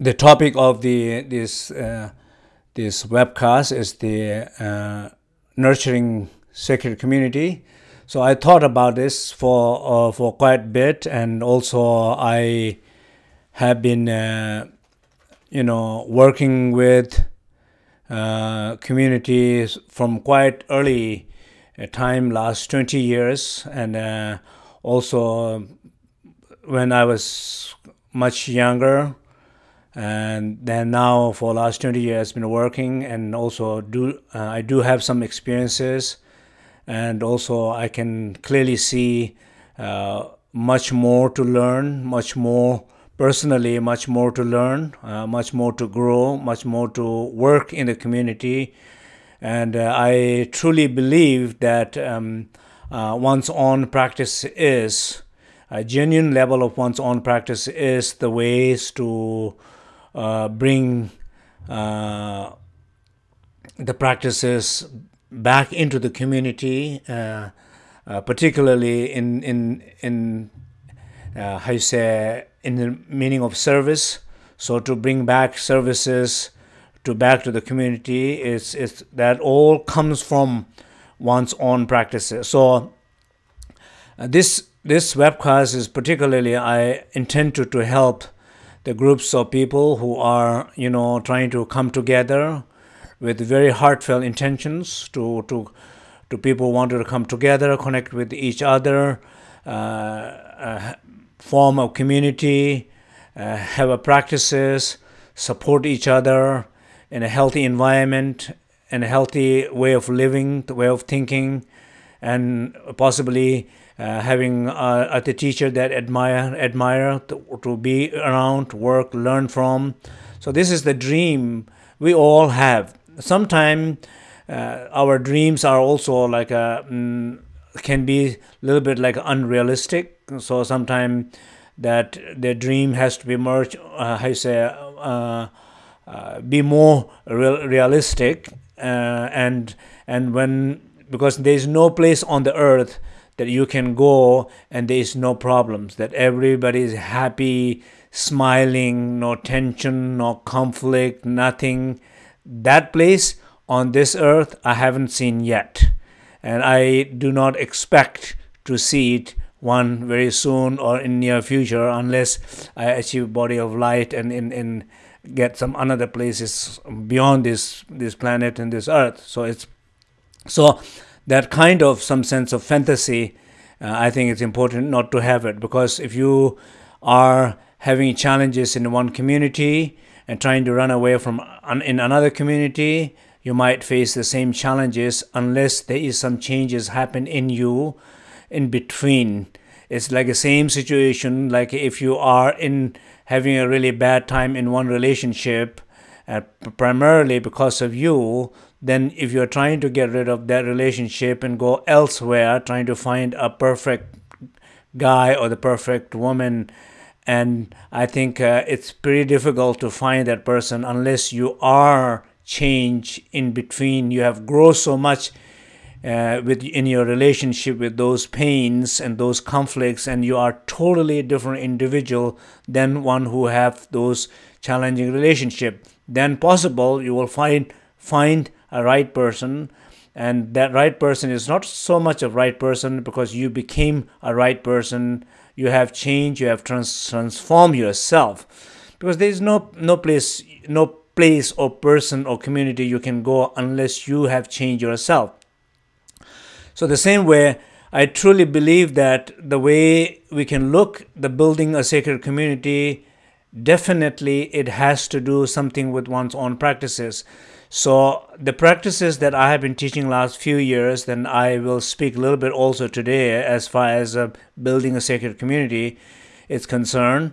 the topic of the this uh, this webcast is the uh, nurturing sacred community. So I thought about this for uh, for quite a bit, and also I have been, uh, you know, working with uh, communities from quite early uh, time, last twenty years, and also when I was much younger and then now for the last 20 years been working and also do uh, i do have some experiences. And also i can clearly see uh, much more to learn much more personally much more to learn uh, much more to grow much more to work in the community. And uh, i truly believe that um, uh, one's own practice is a genuine level of one's own practice is the ways to bring uh, the practices back into the community, uh, uh particularly in in in uh, how you say in the meaning of service. So to bring back services to back to the community is is that all comes from one's own practices. So uh, this this webcast is particularly I intend to, to help the groups of people who are you know trying to come together with very heartfelt intentions to to to people wanted to come together connect with each other uh, uh, form a community uh, have a practices support each other in a healthy environment and a healthy way of living the way of thinking and possibly having uh, a teacher that admire admire to, to be around work learn from. So this is the dream we all have. Sometimes uh, our dreams are also like a mm, can be a little bit like unrealistic. So sometimes that the dream has to be more uh, you say uh, uh, be more real, realistic uh, and and when because there is no place on the earth that you can go and there is no problems, that everybody is happy, smiling, no tension, no conflict, nothing. That place on this earth I haven't seen yet. And I do not expect to see it one very soon or in near future unless I achieve body of light and in, in get some another places beyond this this planet and this earth. So it's so that kind of some sense of fantasy, uh, I think it's important not to have it because if you are having challenges in one community and trying to run away from un- in another community, you might face the same challenges unless there is some changes happen in you in between. It's like the same situation like if you are in having a really bad time in one relationship, uh, primarily because of you, then if you're trying to get rid of that relationship and go elsewhere trying to find a perfect guy or the perfect woman and i think uh, it's pretty difficult to find that person unless you are change in between. You have grown so much uh, with in your relationship with those pains and those conflicts and you are totally a different individual than one who have those challenging relationship. Then possible you will find find a right person and that right person is not so much a right person because you became a right person. You have changed you have trans- transformed yourself. Because there is no no place no place or person or community you can go unless you have changed yourself. So the same way i truly believe that the way we can look the building a sacred community definitely it has to do something with one's own practices so the practices that I have been teaching last few years, then I will speak a little bit also today as far as uh, building a sacred community is concerned.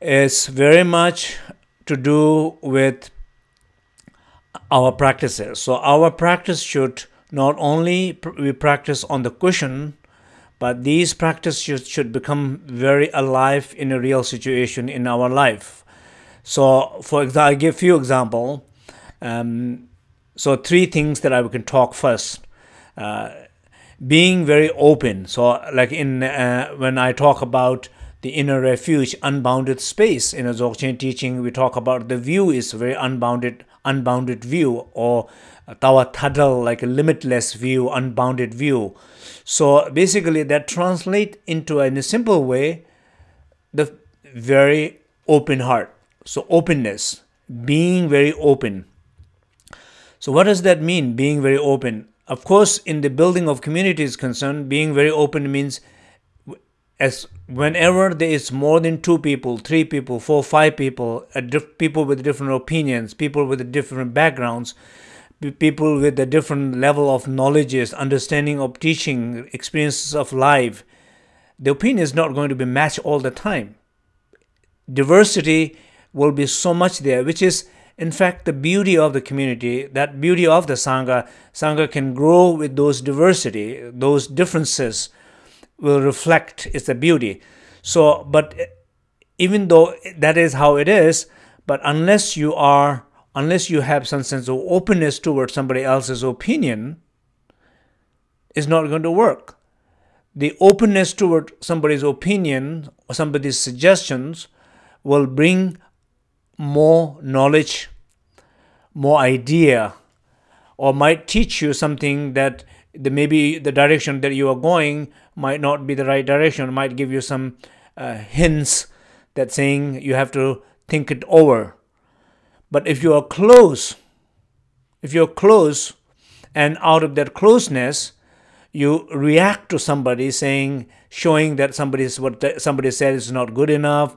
It's very much to do with our practices. So our practice should not only we practice on the cushion, but these practices should, should become very alive in a real situation in our life. So, for example, I give few example. Um, so three things that I can talk first. Uh, being very open. So like in uh, when I talk about the inner refuge, unbounded space. In a Dzogchen teaching, we talk about the view is very unbounded, unbounded view, or tawa tadal, like a limitless view, unbounded view. So basically, that translate into in a simple way the very open heart. So openness, being very open. So what does that mean? Being very open. Of course, in the building of community is concerned, being very open means as whenever there is more than two people, three people, four, five people, people with different opinions, people with different backgrounds, people with a different level of knowledges, understanding of teaching, experiences of life, the opinion is not going to be matched all the time. Diversity will be so much there, which is in fact the beauty of the community, that beauty of the Sangha. Sangha can grow with those diversity, those differences will reflect its beauty. So, but eh, even though that is how it is, but unless you are, unless you have some sense of openness towards somebody else's opinion, is not going to work. The openness toward somebody's opinion or somebody's suggestions will bring more knowledge, more idea, or might teach you something that the, maybe the direction that you are going might not be the right direction, might give you some uh, hints that saying you have to think it over. But if you are close, if you're close, and out of that closeness, you react to somebody saying, showing that somebody's what somebody said is not good enough,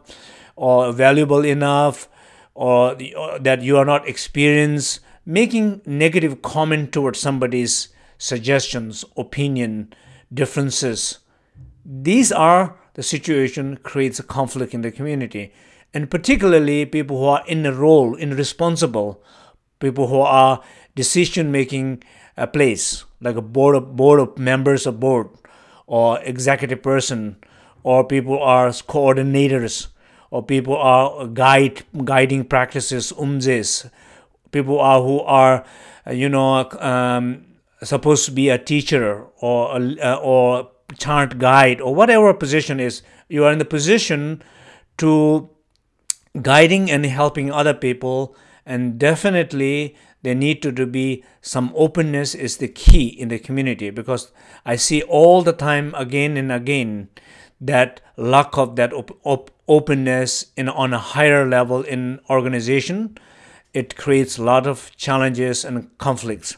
or valuable enough, or, the, or that you are not experienced, making negative comment towards somebody's suggestions, opinion, differences. These are the situation creates a conflict in the community. And particularly people who are in a role, in responsible, people who are decision making uh, place, like a board of board of members of board or executive person, or people are coordinators, or people are guide guiding practices, umdzes, people are who are, you know, um, supposed to be a teacher or a, uh, or chant guide or whatever position is you are in the position to guiding and helping other people. And definitely there need to, to be some openness is the key in the community because i see all the time again and again that lack of that op- op- openness in on a higher level in organization it creates a lot of challenges and conflicts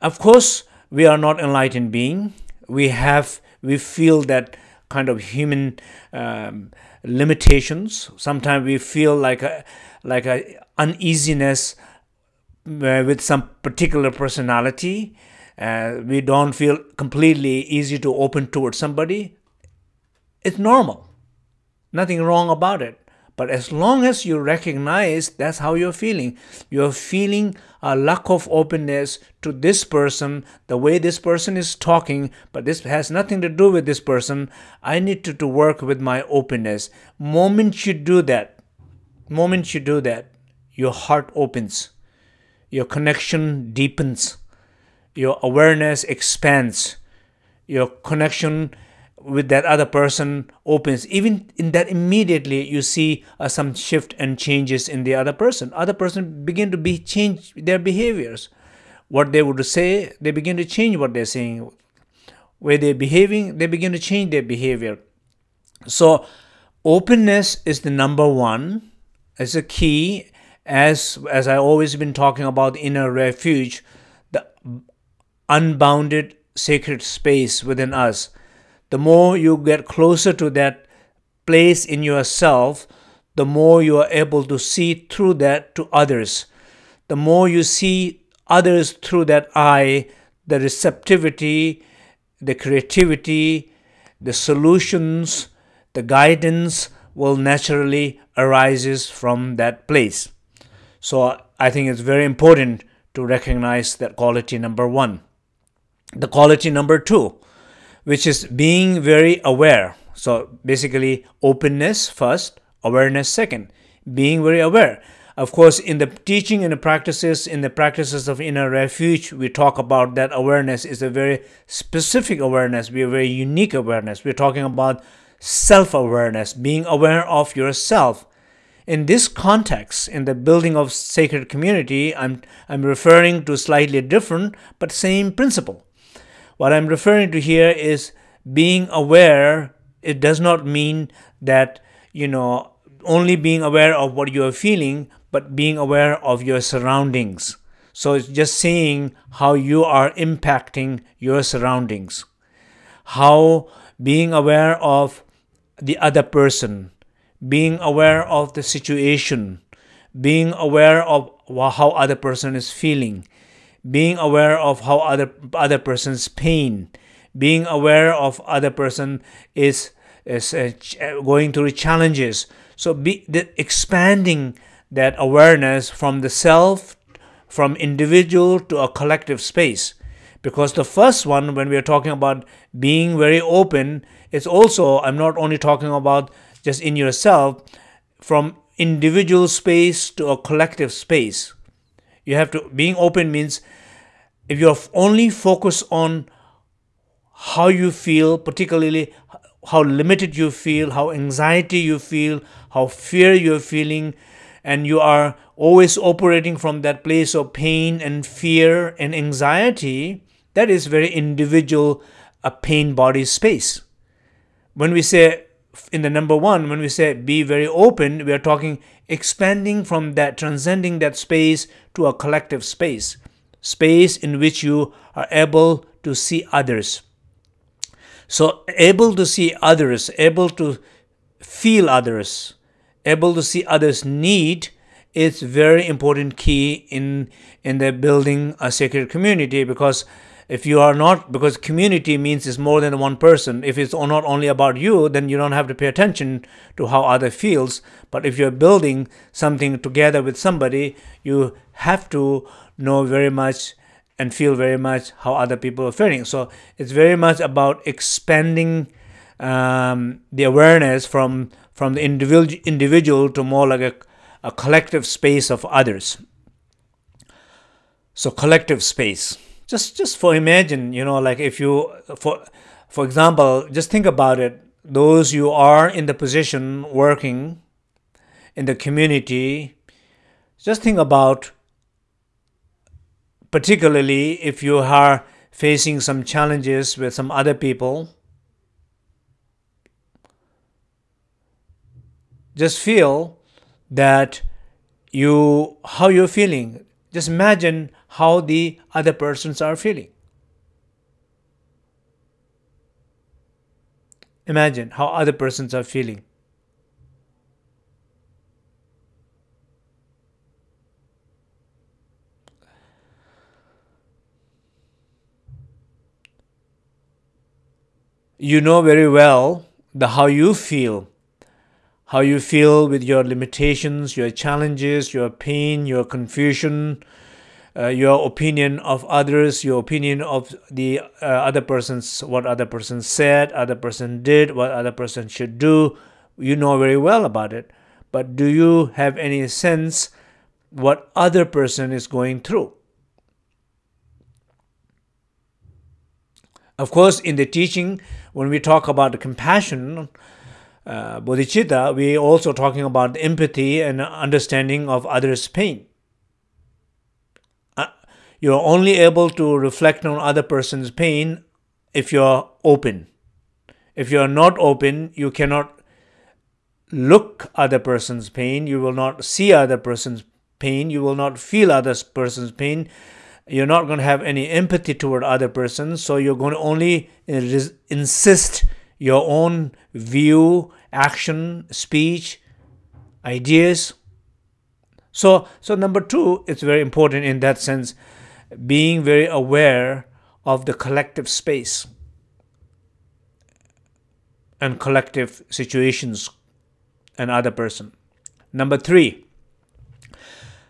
of course, we are not enlightened being. We have we feel that kind of human um, limitations. Sometimes we feel like a like a uneasiness uh, with some particular personality. Uh, we don't feel completely easy to open towards somebody. It's normal. Nothing wrong about it. But as long as you recognize that's how you're feeling, you're feeling a lack of openness to this person, the way this person is talking, but this has nothing to do with this person. I need to, to work with my openness. Moment you do that, moment you do that, your heart opens, your connection deepens, your awareness expands, your connection with that other person opens. Even in that immediately you see uh, some shift and changes in the other person. Other person begin to be change their behaviors. What they would say they begin to change what they're saying. Where they're behaving they begin to change their behavior. So openness is the number one as a key. As as i always been talking about inner refuge the unbounded sacred space within us the more you get closer to that place in yourself, the more you are able to see through that to others. The more you see others through that eye, the receptivity, the creativity, the solutions, the guidance will naturally arises from that place. So I think it's very important to recognize that quality number one. The quality number two, which is being very aware. So basically, openness first, awareness second. Being very aware. Of course, in the teaching and the practices, in the practices of inner refuge, we talk about that awareness is a very specific awareness, we a very unique awareness. We're talking about self awareness, being aware of yourself. In this context, in the building of sacred community, I'm, I'm referring to slightly different but same principle. What I'm referring to here is being aware. It does not mean that, you know, only being aware of what you are feeling, but being aware of your surroundings. So it's just seeing how you are impacting your surroundings, how being aware of the other person, being aware of the situation, being aware of how other person is feeling, being aware of how other other person's pain, being aware of other person is is uh, going through challenges. So be the, expanding that awareness from the self, from individual to a collective space. Because the first one, when we are talking about being very open, it's also, I'm not only talking about just in yourself, from individual space to a collective space. You have to, being open means if you're only focused on how you feel, particularly how limited you feel, how anxiety you feel, how fear you're feeling, and you are always operating from that place of pain and fear and anxiety, that is very individual, a pain body space. When we say in the number one, when we say be very open, we are talking expanding from that, transcending that space to a collective space, space in which you are able to see others. So, able to see others, able to feel others, able to see others' need is very important key in in the building a sacred community because if you are not because community means it's more than one person if it's not only about you then you don't have to pay attention to how other feels but if you're building something together with somebody you have to know very much and feel very much how other people are feeling. So it's very much about expanding um, the awareness from from the individual individual to more like a, a collective space of others. So collective space. Just just for imagine you know like if you for for example just think about it. Those you are in the position working in the community just think about particularly if you are facing some challenges with some other people just feel that you how you're feeling just imagine how the other persons are feeling. Imagine how other persons are feeling. You know very well the how you feel how you feel with your limitations, your challenges, your pain, your confusion, uh, your opinion of others, your opinion of the uh, other person's, what other person said, other person did, what other person should do. You know very well about it. But do you have any sense what other person is going through? Of course, in the teaching, when we talk about compassion, uh, bodhicitta, we are also talking about empathy and understanding of others' pain. Uh, you're only able to reflect on other person's pain if you're open. If you're not open, you cannot look other person's pain. You will not see other person's pain. You will not feel other person's pain. You're not going to have any empathy toward other persons. So you're going to only uh, insist your own view, action, speech, ideas. So, so number two, it's very important in that sense, being very aware of the collective space and collective situations and other person. Number three,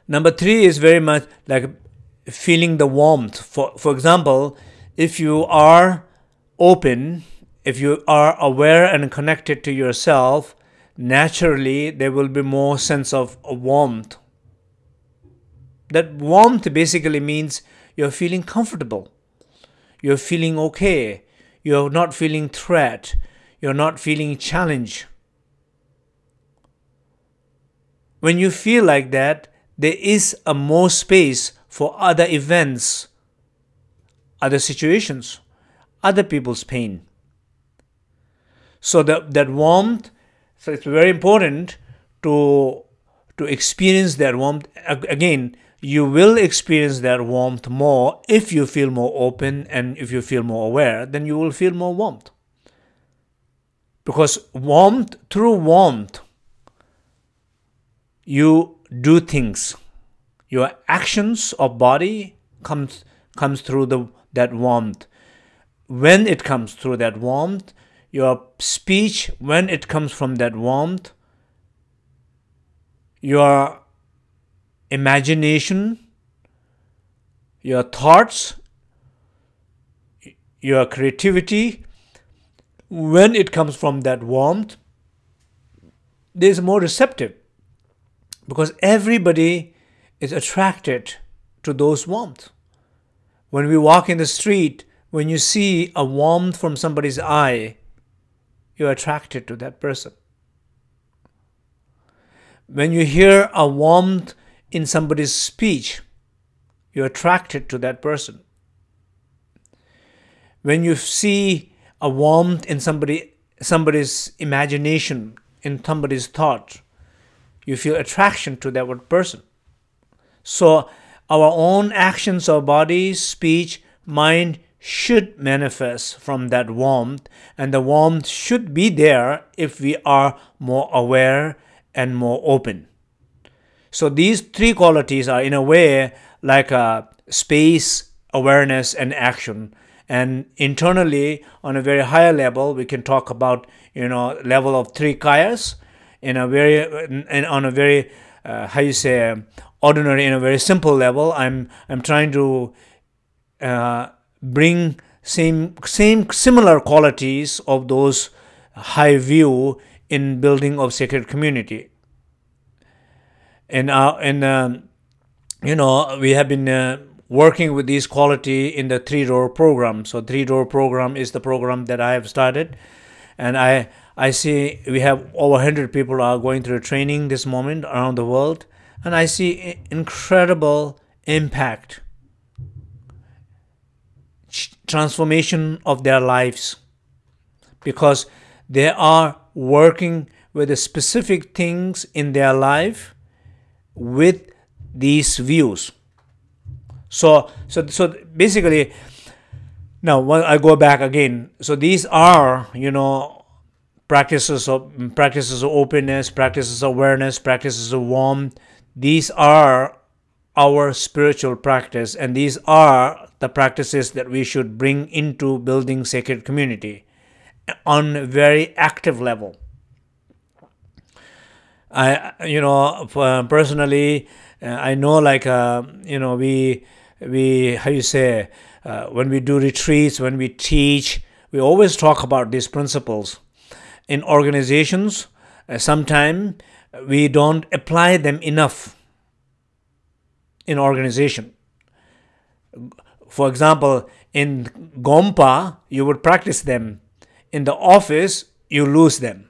number three is very much like feeling the warmth. For for example, if you are open if you are aware and connected to yourself, naturally there will be more sense of warmth. That warmth basically means you're feeling comfortable. You're feeling okay. You're not feeling threat. you're not feeling challenge. When you feel like that, there is a more space for other events, other situations, other people's pain. So that that warmth, so it's very important to to experience that warmth. Again, you will experience that warmth more if you feel more open and if you feel more aware, then you will feel more warmth. Because warmth, through warmth, you do things. Your actions of body comes comes through the that warmth. When it comes through that warmth, your speech, when it comes from that warmth, your imagination, your thoughts, your creativity, when it comes from that warmth, there's more receptive because everybody is attracted to those warmth. When we walk in the street, when you see a warmth from somebody's eye, you're attracted to that person. When you hear a warmth in somebody's speech, you're attracted to that person. When you see a warmth in somebody somebody's imagination, in somebody's thought, you feel attraction to that person. So our own actions, our body, speech, mind should manifest from that warmth, and the warmth should be there if we are more aware and more open. So these three qualities are in a way like a space, awareness, and action. And internally, on a very higher level, we can talk about you know level of three kayas in a very on a very uh, how you say ordinary in a very simple level. I'm I'm trying to uh, bring same same similar qualities of those high view in building of sacred community. And uh, and um, you know we have been uh, working with these quality in the three door program. So three door program is the program that i have started. And i i see we have over 100 people are going through training this moment around the world and i see incredible impact transformation of their lives because they are working with the specific things in their life with these views. So, so, so basically, now when I go back again, so these are, you know, practices of practices of openness, practices of awareness, practices of warmth. These are our spiritual practice, and these are the practices that we should bring into building sacred community on a very active level. I you know personally uh, I know like uh, you know we we how you say uh, when we do retreats when we teach we always talk about these principles in organizations uh, sometimes we don't apply them enough in organization. For example in gompa you would practice them. In the office you lose them.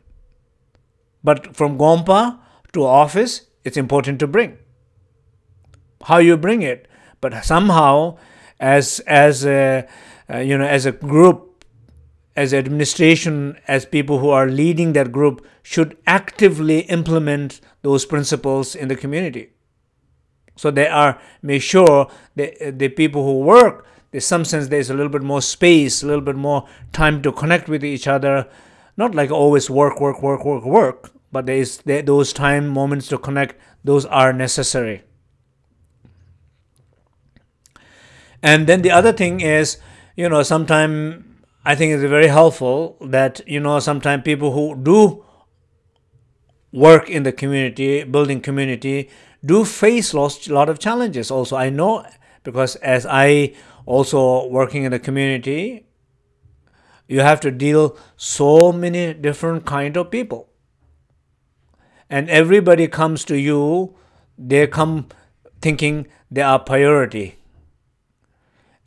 But from Gompa to office, it's important to bring. How you bring it, but somehow, as as a, you know, as a group, as administration, as people who are leading that group, should actively implement those principles in the community. So they are make sure that the people who work, there's some sense there's a little bit more space, a little bit more time to connect with each other, not like always work, work, work, work, work, but there is there, those time moments to connect those are necessary and then the other thing is you know sometimes i think it's very helpful that you know sometimes people who do work in the community building community do face a lot of challenges also i know because as i also working in the community you have to deal so many different kind of people and everybody comes to you, they come thinking they are priority.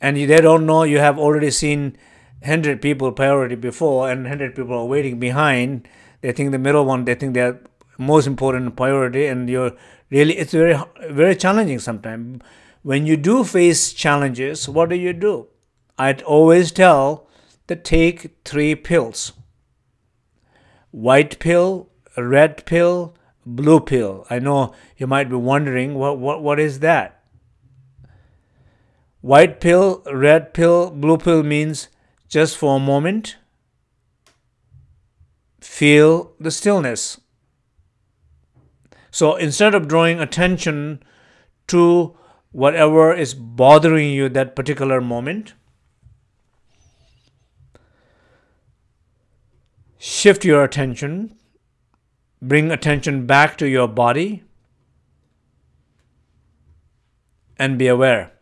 And they don't know you have already seen 100 people priority before and 100 people are waiting behind. They think the middle one they think they're most important priority and you're really it's very very challenging sometimes when you do face challenges what do you do? I'd always tell that take three pills. White pill red pill blue pill. I know you might be wondering what what, what is that? White pill red pill blue pill means just for a moment feel the stillness so instead of drawing attention to whatever is bothering you that particular moment, shift your attention, bring attention back to your body, and be aware.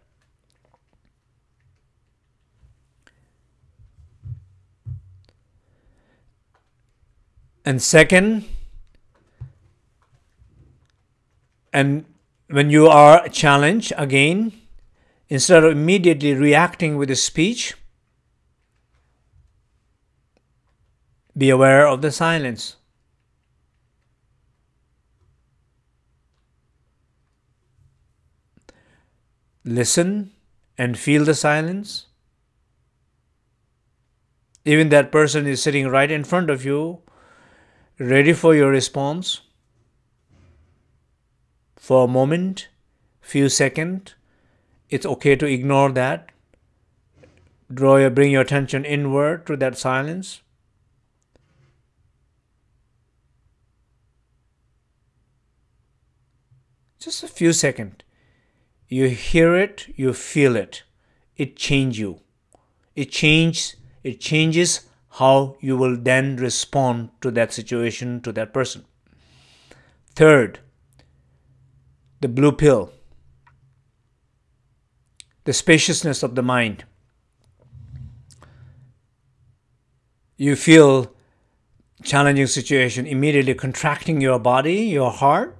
And second, And when you are challenged, again, instead of immediately reacting with a speech, be aware of the silence. Listen and feel the silence. Even that person is sitting right in front of you, ready for your response for a moment, few seconds. It's okay to ignore that. Draw your, bring your attention inward to that silence. Just a few seconds. You hear it, you feel it. It changes you. It changes. It changes how you will then respond to that situation, to that person. Third, the blue pill, the spaciousness of the mind. You feel challenging situation immediately contracting your body, your heart.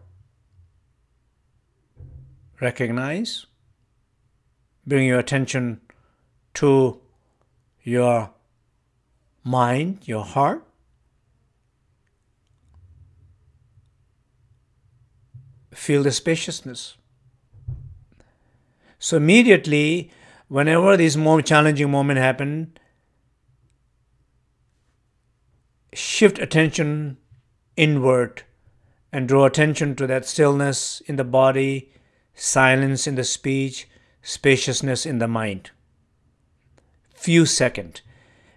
Recognize. Bring your attention to your mind, your heart. feel the spaciousness. So immediately, whenever these more challenging moments happen, shift attention inward and draw attention to that stillness in the body, silence in the speech, spaciousness in the mind. Few seconds.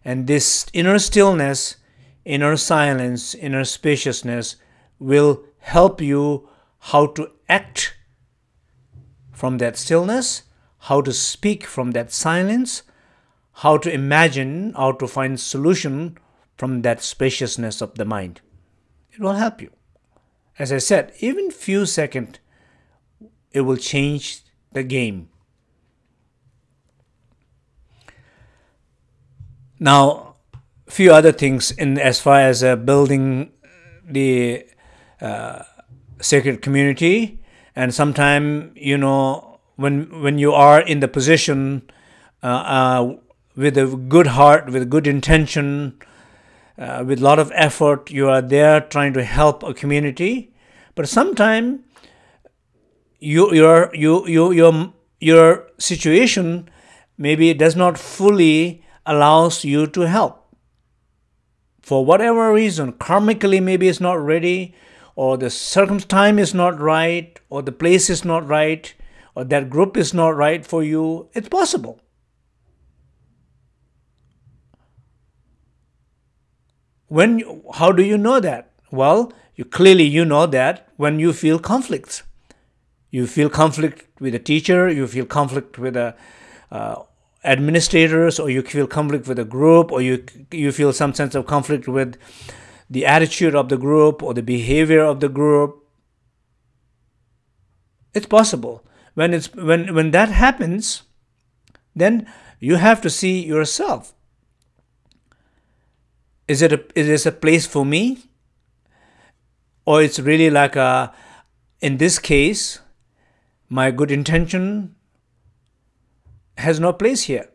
And this inner stillness, inner silence, inner spaciousness will help you how to act from that stillness, how to speak from that silence, how to imagine, how to find solution from that spaciousness of the mind. It will help you. As I said, even few seconds, it will change the game. Now, few other things in as far as uh, building the uh, sacred community. And sometimes you know when when you are in the position uh, uh, with a good heart with good intention uh, with a lot of effort you are there trying to help a community. But sometimes you your you you your your situation maybe does not fully allows you to help for whatever reason karmically maybe it's not ready or the circumstance is not right, or the place is not right, or that group is not right for you, it's possible. When you, how do you know that? Well, you clearly you know that when you feel conflicts. You feel conflict with a teacher, you feel conflict with a uh, administrators, or you feel conflict with a group, or you you feel some sense of conflict with the attitude of the group or the behavior of the group. It's possible. When, it's, when, when that happens, then you have to see yourself. Is it a, is this a place for me? Or it's really like a, in this case, my good intention has no place here.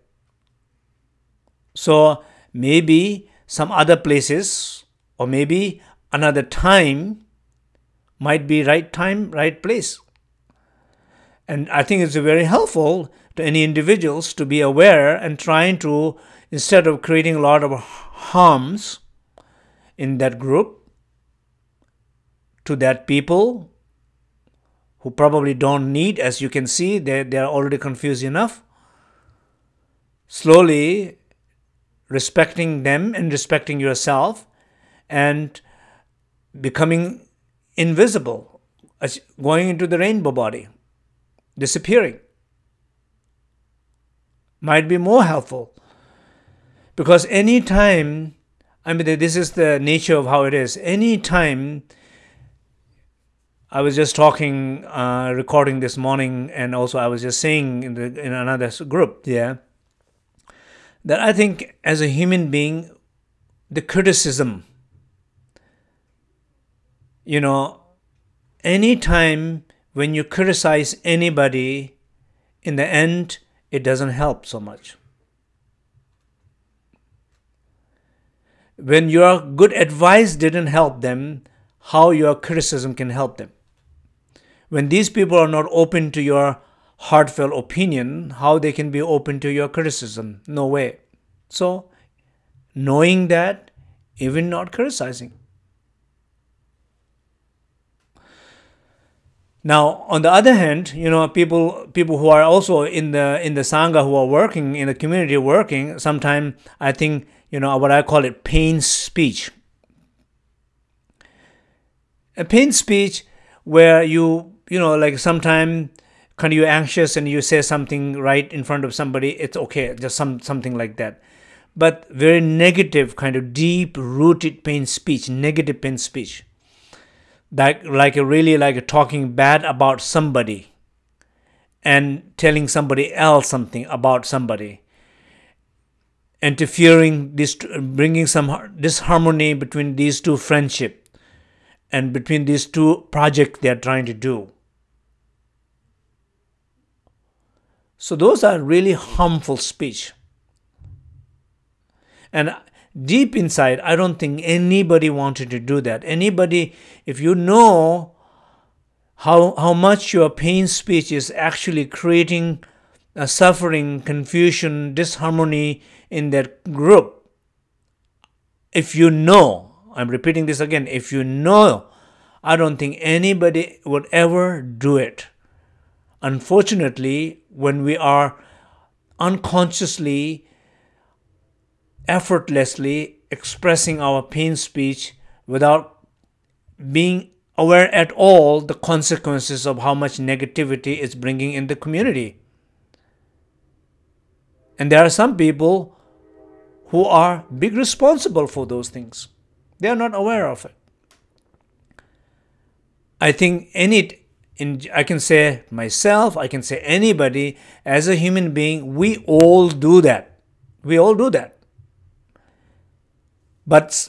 So maybe some other places or maybe another time might be right time, right place. And I think it's very helpful to any individuals to be aware and trying to, instead of creating a lot of harms in that group, to that people who probably don't need, as you can see, they, they are already confused enough. Slowly respecting them and respecting yourself and becoming invisible, going into the rainbow body, disappearing might be more helpful. Because any time, I mean, this is the nature of how it is. Any time, I was just talking, uh, recording this morning, and also I was just saying in, the, in another group, yeah, that I think as a human being, the criticism, you know, any time when you criticize anybody, in the end, it doesn't help so much. When your good advice didn't help them, how your criticism can help them. When these people are not open to your heartfelt opinion, how they can be open to your criticism? No way. So, knowing that, even not criticizing. Now, on the other hand, you know, people people who are also in the in the sangha who are working in the community working, sometimes I think you know what I call it pain speech. A pain speech where you you know like sometimes kind of you're anxious and you say something right in front of somebody, it's okay, just some something like that. But very negative, kind of deep rooted pain speech, negative pain speech. Like like really like talking bad about somebody and telling somebody else something about somebody. Interfering this bringing some disharmony between these two friendship and between these two projects they are trying to do so those are really harmful speech and deep inside, I don't think anybody wanted to do that. Anybody, if you know how, how much your pain speech is actually creating a suffering, confusion, disharmony in that group, if you know, I'm repeating this again, if you know, I don't think anybody would ever do it. Unfortunately, when we are unconsciously effortlessly expressing our pain speech without being aware at all the consequences of how much negativity is bringing in the community. And there are some people who are big responsible for those things. They are not aware of it. I think any in, I can say myself, I can say anybody, as a human being, we all do that. We all do that. But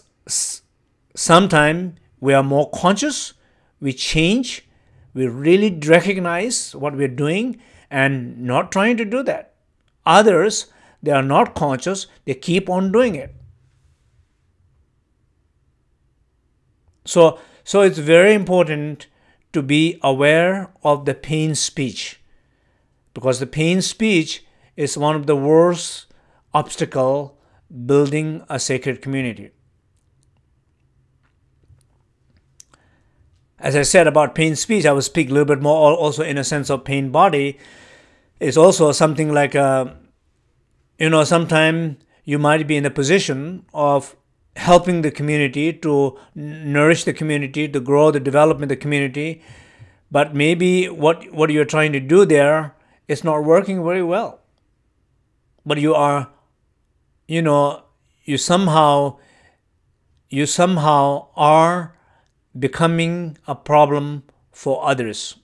sometimes we are more conscious, we change, we really recognize what we're doing and not trying to do that. Others, they are not conscious, they keep on doing it. So, so it's very important to be aware of the pain speech because the pain speech is one of the worst obstacle building a sacred community. As I said about pain speech, I will speak a little bit more also in a sense of pain body. It's also something like, a, uh, you know, sometimes you might be in a position of helping the community to nourish the community, to grow the development of the community, but maybe what, what you're trying to do there is not working very well. But you are you know, you somehow you somehow are becoming a problem for others.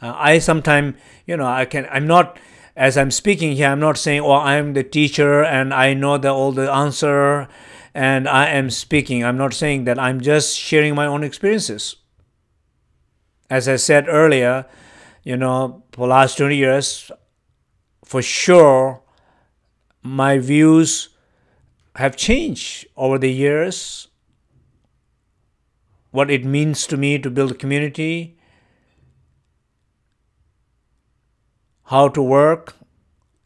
Uh, I sometimes, you know, I can. I'm not as I'm speaking here. I'm not saying, "Oh, I'm the teacher and I know the all the answer," and I am speaking. I'm not saying that. I'm just sharing my own experiences. As I said earlier, you know, for last 20 years, for sure, my views have changed over the years. What it means to me to build a community, how to work,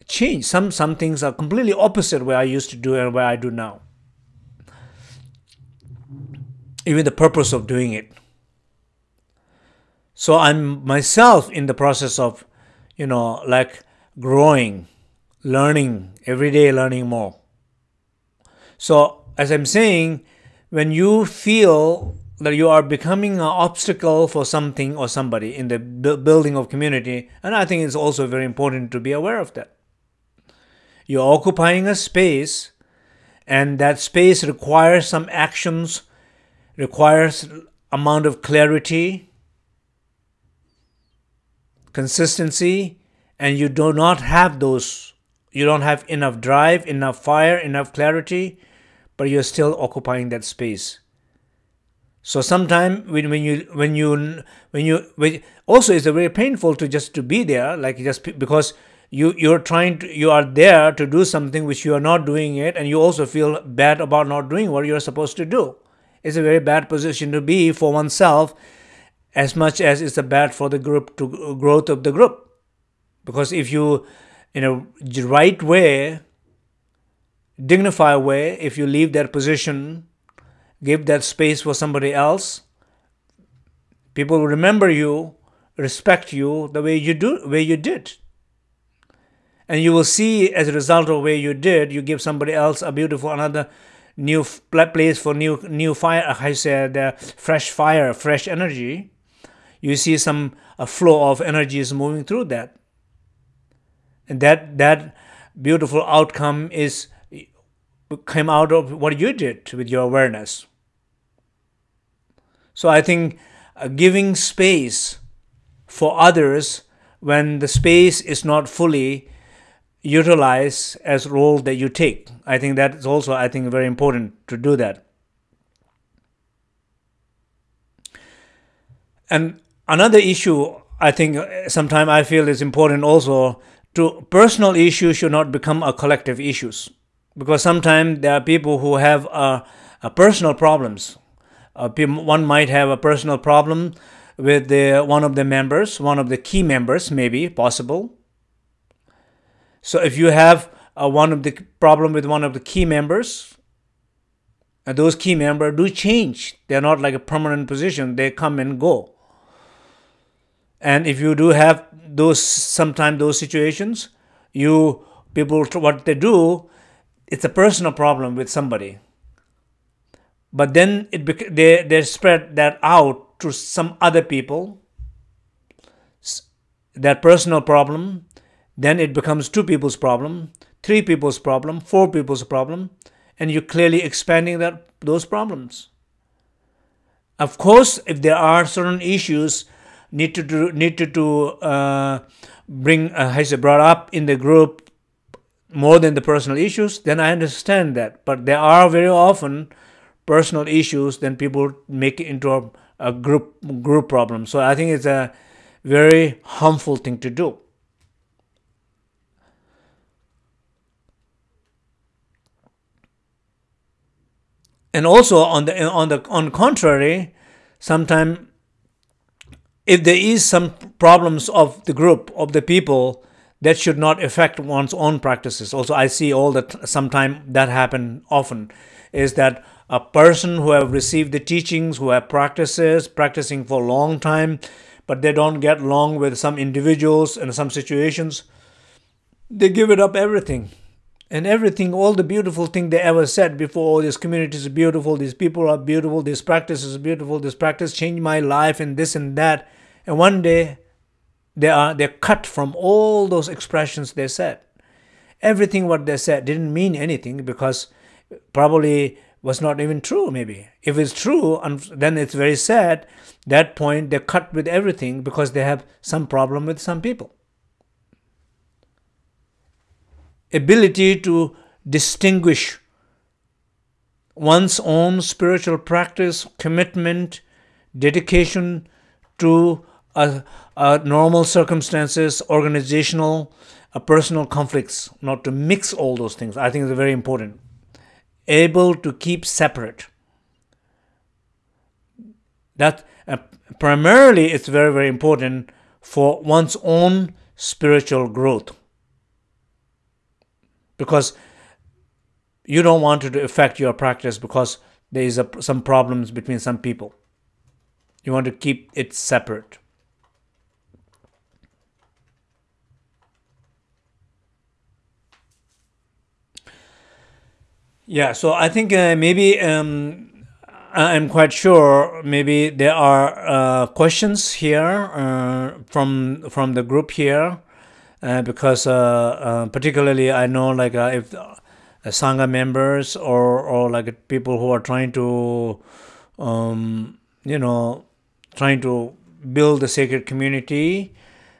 change. Some some things are completely opposite where I used to do and where I do now. Even the purpose of doing it. So I'm myself in the process of, you know, like growing, learning, every day learning more. So as I'm saying, when you feel that you are becoming an obstacle for something or somebody in the building of community, and I think it's also very important to be aware of that. You're occupying a space, and that space requires some actions, requires amount of clarity, consistency, and you do not have those. You don't have enough drive, enough fire, enough clarity, but you're still occupying that space. So sometimes when, when you when you when you when, also it's a very painful to just to be there, like just because you you're trying to you are there to do something which you are not doing it, and you also feel bad about not doing what you're supposed to do. It's a very bad position to be for oneself, as much as it's a bad for the group to growth of the group. Because if you, in a right way, dignified way, if you leave that position, give that space for somebody else, people will remember you, respect you the way you do, way you did. And you will see as a result of where you did, you give somebody else a beautiful another new place for new new fire. I said, uh, fresh fire, fresh energy. You see some a flow of energy is moving through that and that that beautiful outcome is came out of what you did with your awareness so i think uh, giving space for others when the space is not fully utilized as role that you take. I think that is also i think very important to do that. And another issue i think uh, sometimes i feel is important also to personal issues should not become a collective issues. Because sometimes there are people who have a, a personal problems uh, one might have a personal problem with the, one of the members one of the key members maybe possible. So if you have uh, one of the problem with one of the key members and those key members do change. They're not like a permanent position. They come and go. And if you do have those sometimes those situations you people what they do it's a personal problem with somebody but then it they they spread that out to some other people. That personal problem. Then it becomes two people's problem three people's problem four people's problem. And you're clearly expanding that those problems. Of course if there are certain issues need to do, need to, uh, bring uh, has brought up in the group more than the personal issues, then I understand that. But there are very often personal issues, then people make it into a, a group group problem. So I think it's a very harmful thing to do. And also on the on the on contrary, sometimes if there is some problems of the group of the people that should not affect one's own practices also i see all that sometime that happen often is that a person who have received the teachings who have practices practicing for a long time but they don't get along with some individuals in some situations they give it up everything and everything all the beautiful thing they ever said before oh, this community is beautiful these people are beautiful this practice is beautiful this practice changed my life and this and that and one day they are they're cut from all those expressions they said. Everything what they said didn't mean anything because probably was not even true maybe. If it's true, and then it's very sad. That point they're cut with everything because they have some problem with some people. Ability to distinguish one's own spiritual practice, commitment, dedication to a, a normal circumstances, organizational personal conflicts, not to mix all those things. I think it's very important. Able to keep separate. That uh, primarily it's very very important for one's own spiritual growth. Because you don't want it to affect your practice because there is a, some problems between some people. You want to keep it separate yeah so i think uh, maybe um, I'm quite sure maybe there are uh, questions here uh, from from the group here uh, because uh, uh, particularly I know like if sangha members or or like people who are trying to um, you know trying to build a sacred community.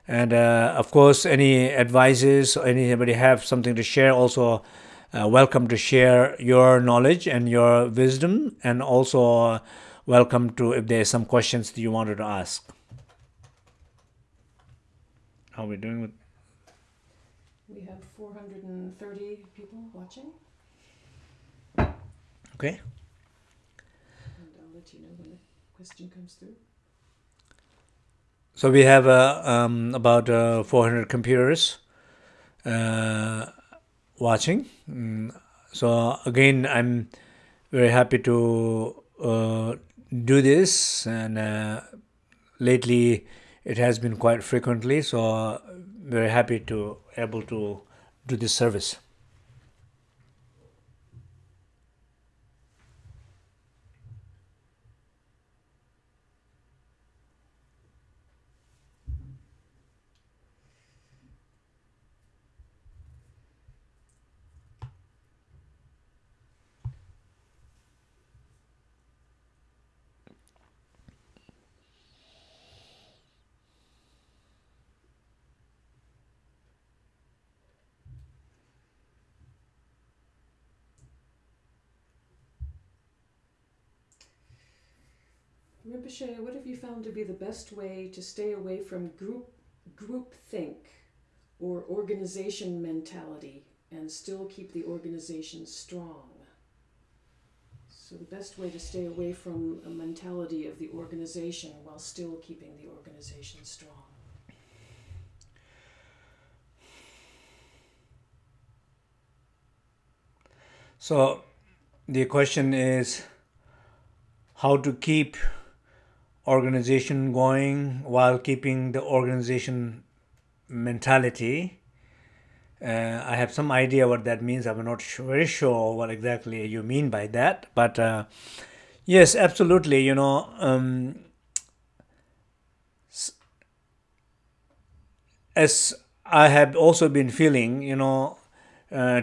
And of course any advices anybody have something to share also uh, welcome to share your knowledge and your wisdom and also uh, welcome to if there's some questions that you wanted to ask. How are we doing with we have 430 people watching. Okay. And i'll let you know when the question comes through. So we have uh, um, about uh, 400 computers uh, watching. Mm, so again, I'm very happy to uh, do this, and uh, lately it has been quite frequently. So very happy to able to do this service. What have you found to be the best way to stay away from group group think or organization mentality and still keep the organization strong? So the best way to stay away from a mentality of the organization while still keeping the organization strong. So the question is how to keep organization going while keeping the organization mentality. Uh, I have some idea what that means. I'm not very sure what exactly you mean by that, but uh, yes, absolutely. You know, um, as I have also been feeling, you know, uh,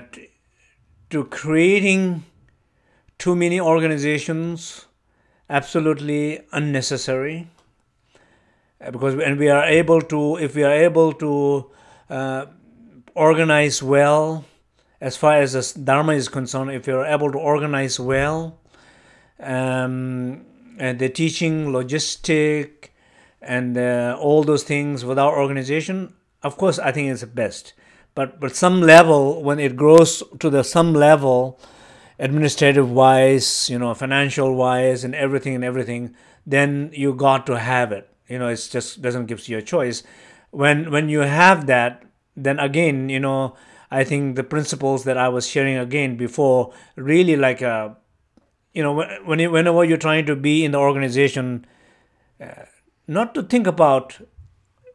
to creating too many organizations absolutely unnecessary because when we are able to if we are able to uh, organize well as far as the dharma is concerned if are able to organize well um, and the teaching logistic and uh, all those things without organization of course i think it's the best. But but some level when it grows to the some level administrative wise, you know, financial wise, and everything and everything, then you got to have it. You know, it just doesn't give you a choice. When when you have that, then again, you know, I think the principles that I was sharing again before really like a, you know, when you, whenever you're trying to be in the organization, uh, not to think about,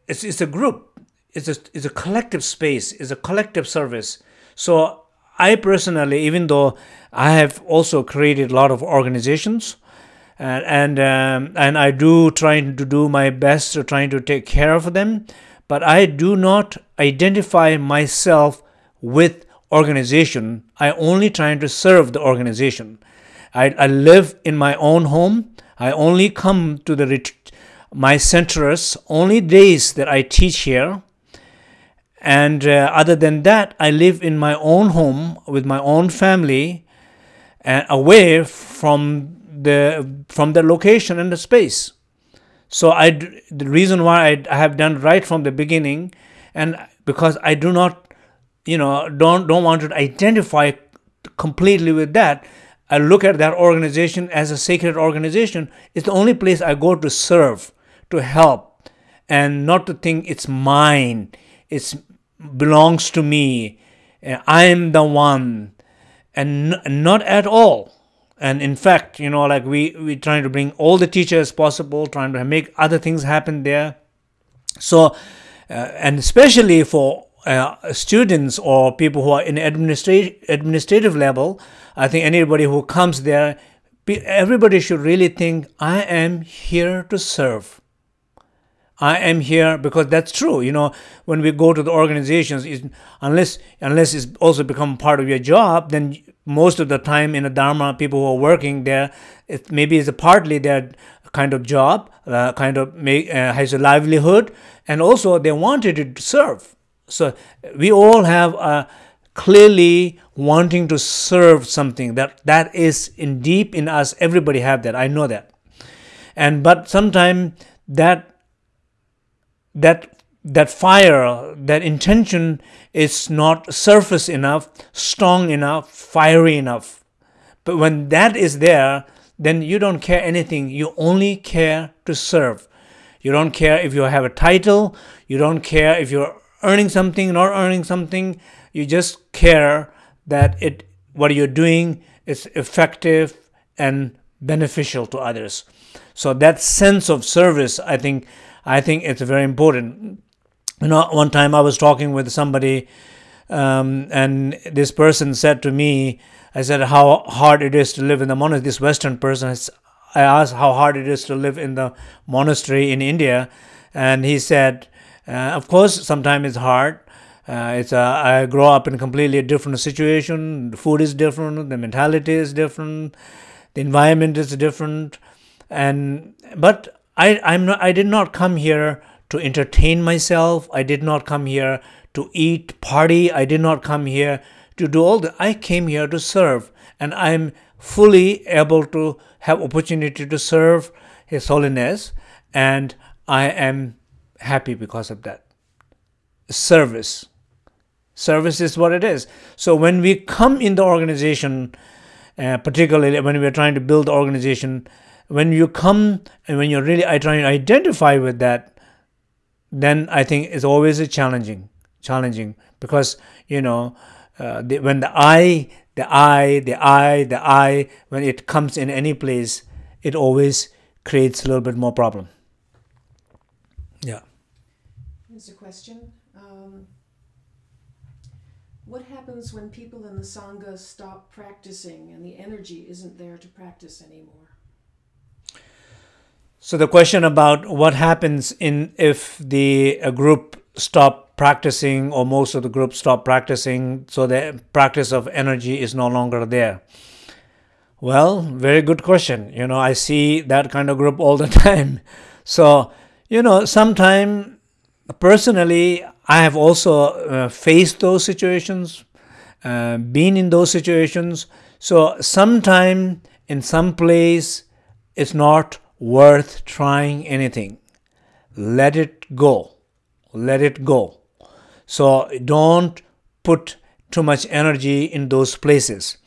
it's it's a group, it's a it's a collective space, it's a collective service. So I personally, even though I have also created a lot of organizations, and and, um, and I do trying to do my best to trying to take care of them, but I do not identify myself with organization. I only trying to serve the organization. I, I live in my own home. I only come to the my centers only days that I teach here and uh, other than that, I live in my own home with my own family and away from the from the location and the space. So I the reason why I, I have done right from the beginning, and because I do not you know don't don't want to identify completely with that i look at that organization as a sacred organization it's the only place i go to serve to help and not to think it's mine it belongs to me. I'm the one. And not at all. And in fact you know like we we trying to bring all the teachers possible trying to make other things happen there. So uh, and especially for uh, students or people who are in administrative administrative level, I think anybody who comes there, everybody should really think, I am here to serve. I am here because that's true. You know, when we go to the organizations, unless unless it's also become part of your job, then most of the time in the Dharma, people who are working there, it maybe it's a partly their kind of job, uh, kind of make, uh, has a livelihood, and also they wanted to serve. So we all have a clearly wanting to serve something that that is in deep in us. Everybody have that. I know that. And but sometimes that that that fire, that intention is not surface enough, strong enough, fiery enough. But when that is there, then you don't care anything. You only care to serve. You don't care if you have a title. You don't care if you're earning something, not earning something. You just care that it what you're doing is effective and beneficial to others. So that sense of service, I think, I think it's very important. You know, one time I was talking with somebody, um, and this person said to me, I said how hard it is to live in the monastery. This Western person, I asked how hard it is to live in the monastery in India, and he said, uh, of course, sometimes it's hard. Uh, it's a, I grow up in a completely different situation. The food is different. The mentality is different. The environment is different. And but I I'm not I did not come here to entertain myself. I did not come here to eat, party. I did not come here to do all that. I came here to serve, and I'm fully able to have opportunity to serve His Holiness, and I am happy because of that. Service. Service is what it is. So when we come in the organization, uh, particularly when we're trying to build the organization, when you come and when you're really trying to identify with that, then I think it's always a challenging, challenging because you know uh, the, when the I, the I, the I, the I, when it comes in any place, it always creates a little bit more problem. Yeah. Here's a question. Um, what happens when people in the Sangha stop practicing and the energy isn't there to practice anymore? So the question about what happens in if the group stop practicing or most of the group stop practicing so the practice of energy is no longer there. Well, very good question. You know, I see that kind of group all the time. So, you know, sometime personally, I have also uh, faced those situations, uh, been in those situations. So, sometime in some place, it's not worth trying anything. Let it go. Let it go. So, don't put too much energy in those places.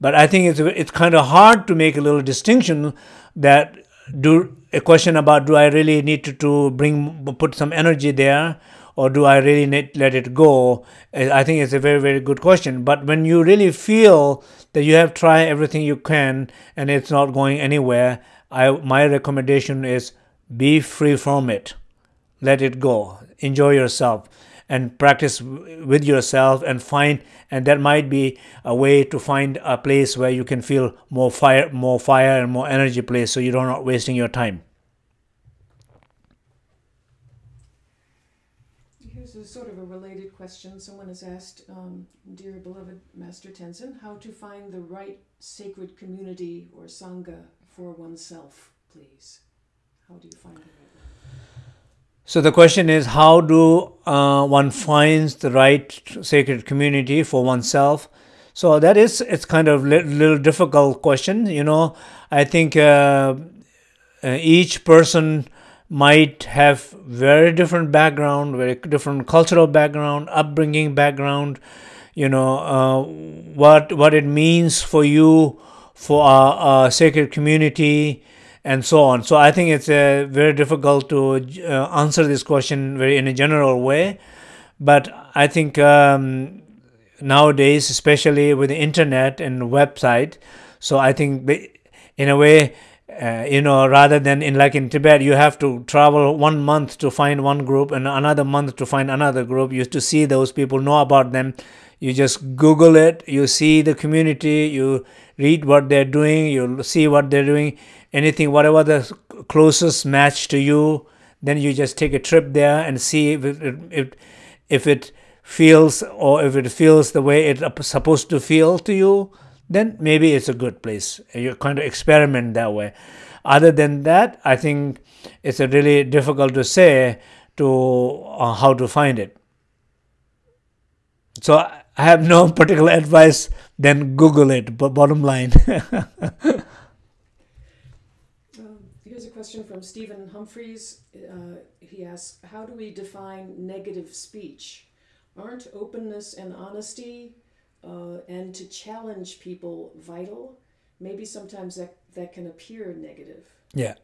But I think it's it's kind of hard to make a little distinction that do a question about do I really need to, to bring put some energy there or do I really need let it go? I think it's a very very good question. But when you really feel that you have tried everything you can and it's not going anywhere, I my recommendation is be free from it. Let it go. Enjoy yourself and practice with yourself and find and that might be a way to find a place where you can feel more fire more fire and more energy place so you're not wasting your time here's a sort of a related question someone has asked um, dear beloved master tenzin how to find the right sacred community or sangha for oneself please how do you find it right now? so the question is, how do uh, one finds the right sacred community for oneself? So that is, it's kind of a little difficult question. You know, I think uh, uh, each person might have very different background, very different cultural background, upbringing background, you know, uh, what what it means for you for our, sacred community and so on. So I think it's uh, very difficult to uh, answer this question very in a general way, but I think um, nowadays, especially with the internet and website, so I think in a way uh, you know rather than in like in tibet you have to travel one month to find one group and another month to find another group. You to see those people know about them. You just google it. You see the community. You read what they're doing you'll see what they're doing anything whatever the closest match to you then you just take a trip there and see if it, if, if it feels or if it feels the way it's supposed to feel to you then maybe it's a good place. You're kind of experiment that way. Other than that, I think it's really difficult to say to uh, how to find it. So I have no particular advice. Then Google it. But bottom line. um, here's a question from Stephen Humphreys. Uh, he asks, "How do we define negative speech? Aren't openness and honesty uh, and to challenge people vital, maybe sometimes that, that can appear negative. Yeah.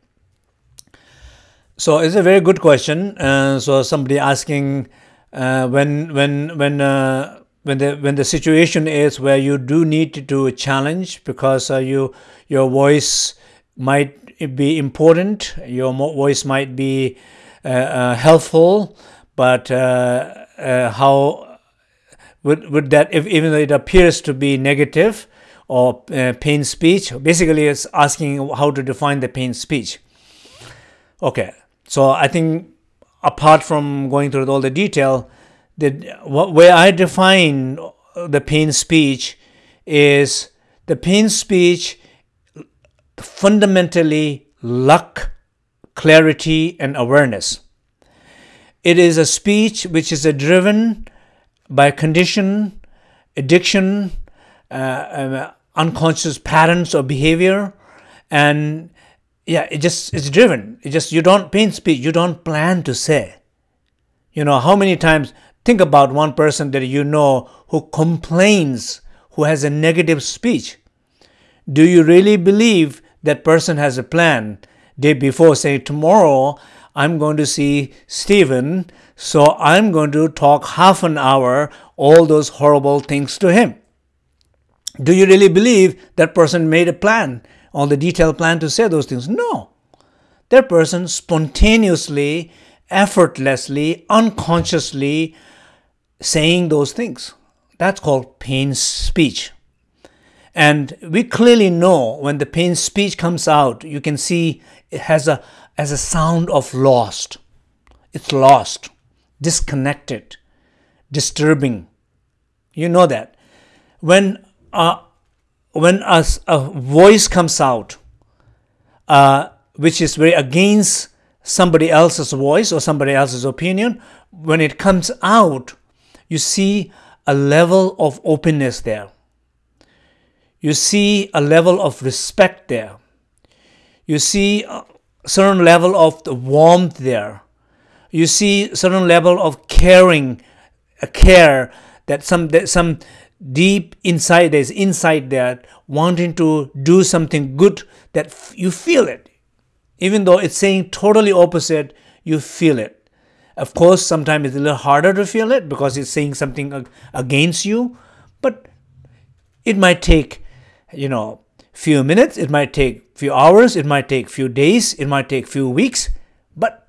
So it's a very good question. Uh, so somebody asking uh, when when when uh, when the when the situation is where you do need to do a challenge because uh, you your voice might be important, your voice might be uh, uh, helpful, but how would, would that, if, even though it appears to be negative or uh, pain speech, basically it's asking how to define the pain speech. Okay, so I think apart from going through all the detail, the where I define the pain speech is the pain speech fundamentally luck, clarity, and awareness. It is a speech which is driven by condition, addiction, uh, uh, unconscious patterns of behavior, and yeah, it just it's driven. It just you don't pain speech. You don't plan to say. You know how many times think about one person that you know who complains, who has a negative speech. Do you really believe that person has a plan? Day before, say tomorrow I'm going to see Stephen so I'm going to talk half an hour all those horrible things to him. Do you really believe that person made a plan, all the detailed plan to say those things? No. That person spontaneously, effortlessly, unconsciously saying those things. That's called pain speech. And we clearly know when the pain speech comes out, you can see it has a, has a sound of lost. It's lost disconnected, disturbing. You know that. When uh, when a, a voice comes out, uh, which is very against somebody else's voice or somebody else's opinion, when it comes out, you see a level of openness there. You see a level of respect there. You see a certain level of the warmth there you see certain level of caring, a care that some that some deep inside there's inside there wanting to do something good that you feel it even though it's saying totally opposite you feel it of course sometimes it's a little harder to feel it because it's saying something against you but it might take you know few minutes it might take few hours it might take few days it might take few weeks but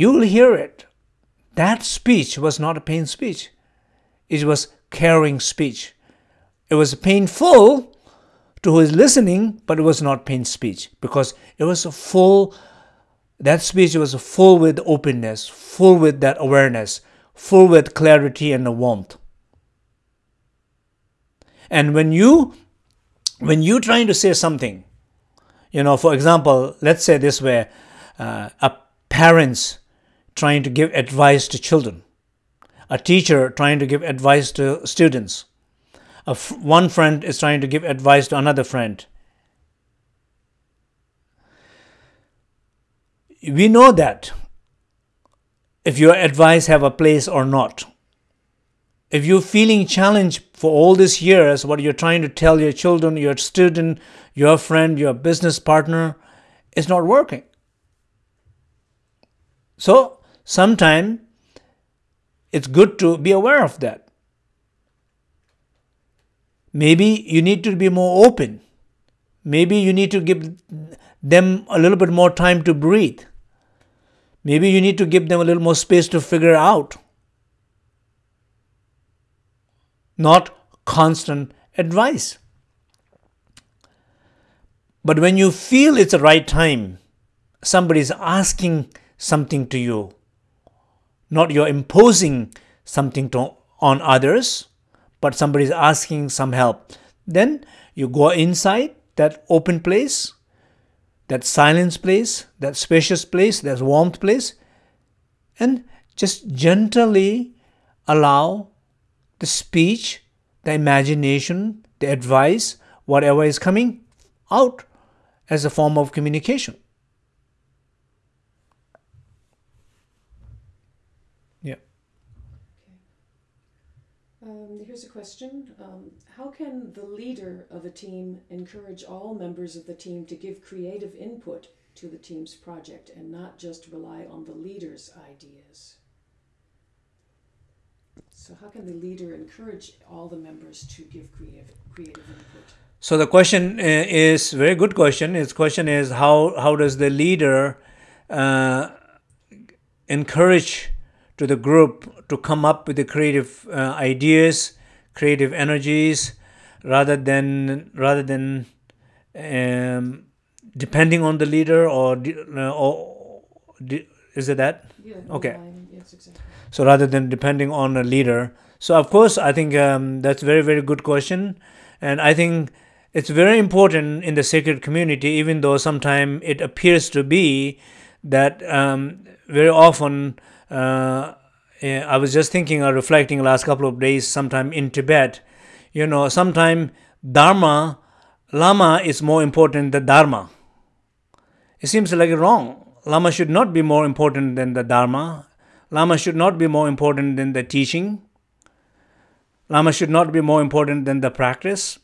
You'll hear it. That speech was not a pain speech. It was caring speech. It was painful to who is listening, but it was not pain speech because it was a full, that speech was full with openness, full with that awareness, full with clarity and warmth. And when you, when you're trying to say something, you know, for example, let's say this way, uh, a parents trying to give advice to children, a teacher trying to give advice to students, one friend is trying to give advice to another friend. we know that if your advice have a place or not. If you're feeling challenged for all these years, what you're trying to tell your children, your student, your friend, your business partner, is not working. So sometime it's good to be aware of that. Maybe you need to be more open. Maybe you need to give them a little bit more time to breathe. Maybe you need to give them a little more space to figure out. Not constant advice. But when you feel it's the right time, somebody is asking something to you, not you're imposing something to, on others, but somebody is asking some help. Then you go inside that open place, that silence place, that spacious place, that warmth place, and just gently allow the speech, the imagination, the advice, whatever is coming out as a form of communication. Yeah. Um, here's a question. Um, how can the leader of a team encourage all members of the team to give creative input to the team's project and not just rely on the leader's ideas? So, how can the leader encourage all the members to give creative, creative input? So the question is very good question. His question is how how does the leader uh, encourage to the group to come up with the creative uh, ideas, creative energies, rather than rather than um, depending on the leader or uh, or is it that? Yeah. Okay. Yes, exactly. So rather than depending on a leader, so of course I think um, that's very very good question, and I think it's very important in the sacred community, even though sometimes it appears to be that um, very often. Uh, Eh, I was just thinking or reflecting last couple of days, sometime in Tibet, you know, sometime Dharma, Lama is more important than Dharma. It seems like wrong. Lama should not be more important than the Dharma. Lama should not be more important than the teaching. Lama should not be more important than the practice.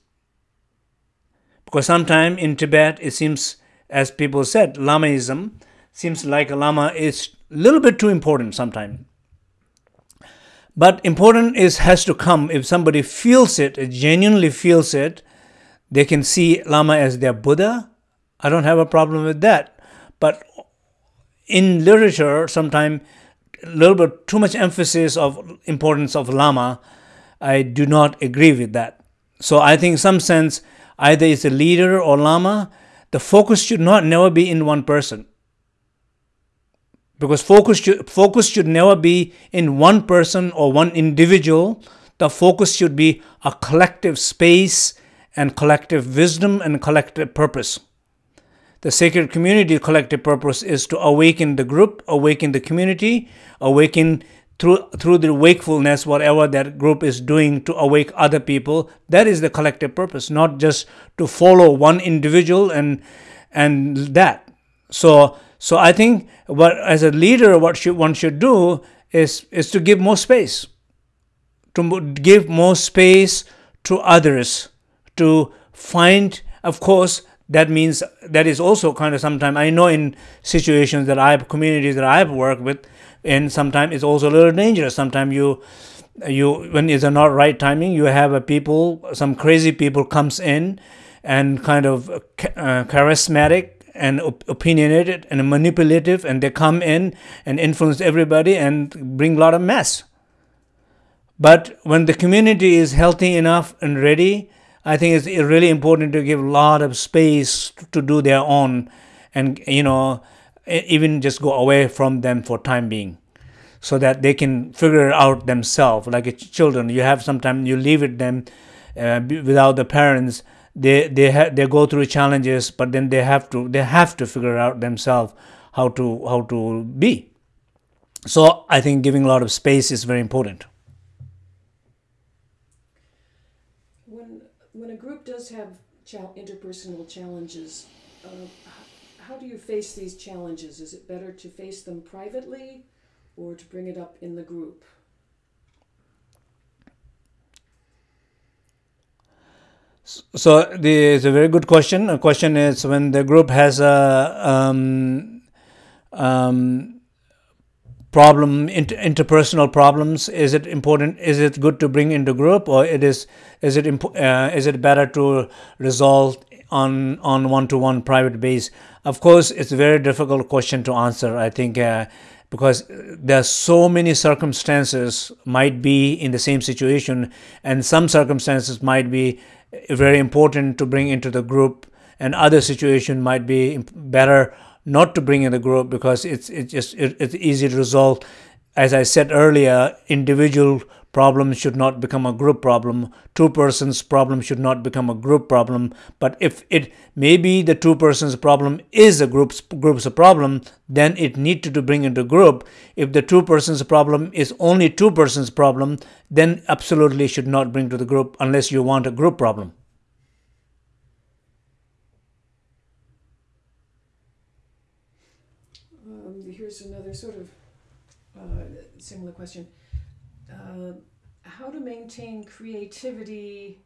Because sometimes in Tibet, it seems, as people said, Lamaism seems like a Lama is a little bit too important sometimes. But important is has to come if somebody feels it, genuinely feels it, they can see Lama as their Buddha. I don't have a problem with that. But in literature, sometimes a little bit too much emphasis of importance of Lama, I do not agree with that. So I think in some sense either it's a leader or lama, the focus should not never be in one person. Because focus should, focus should never be in one person or one individual. The focus should be a collective space and collective wisdom and collective purpose. The sacred community collective purpose is to awaken the group, awaken the community, awaken through through the wakefulness whatever that group is doing to awake other people that is the collective purpose not just to follow one individual and and that so so i think what as a leader what should, one should do is is to give more space. To give more space to others to find of course that means that is also kind of sometimes i know in situations that i have communities that i've worked with and sometimes it's also a little dangerous. Sometimes you you when it's not right timing you have a people some crazy people comes in and kind of uh, charismatic and op- opinionated and manipulative and they come in and influence everybody and bring a lot of mess. But when the community is healthy enough and ready i think it's really important to give a lot of space to do their own and you know even just go away from them for time being so that they can figure it out themselves. Like children you have sometimes you leave it them uh, without the parents they they ha- they go through challenges but then they have to they have to figure out themselves how to how to be so i think giving a lot of space is very important when when a group does have interpersonal challenges uh, how do you face these challenges? Is it better to face them privately or to bring it up in the group? So the, it's a very good question. A question is when the group has a um, um, problem, inter- interpersonal problems. Is it important? Is it good to bring into group, or it is? Is it uh, is it better to resolve on on one to one private base? Of course, it's a very difficult question to answer. I think. Uh, because there are so many circumstances might be in the same situation and some circumstances might be very important to bring into the group and other situation might be better not to bring in the group because it's it's just it, it's easy to resolve. As i said earlier individual problems should not become a group problem. Two persons problem should not become a group problem. But if it maybe the two persons problem is a group's group's problem then it need to bring into group. If the two persons problem is only two persons problem then absolutely should not bring to the group unless you want a group problem. Um, here's another sort of uh, similar question. Uh, how to maintain creativity,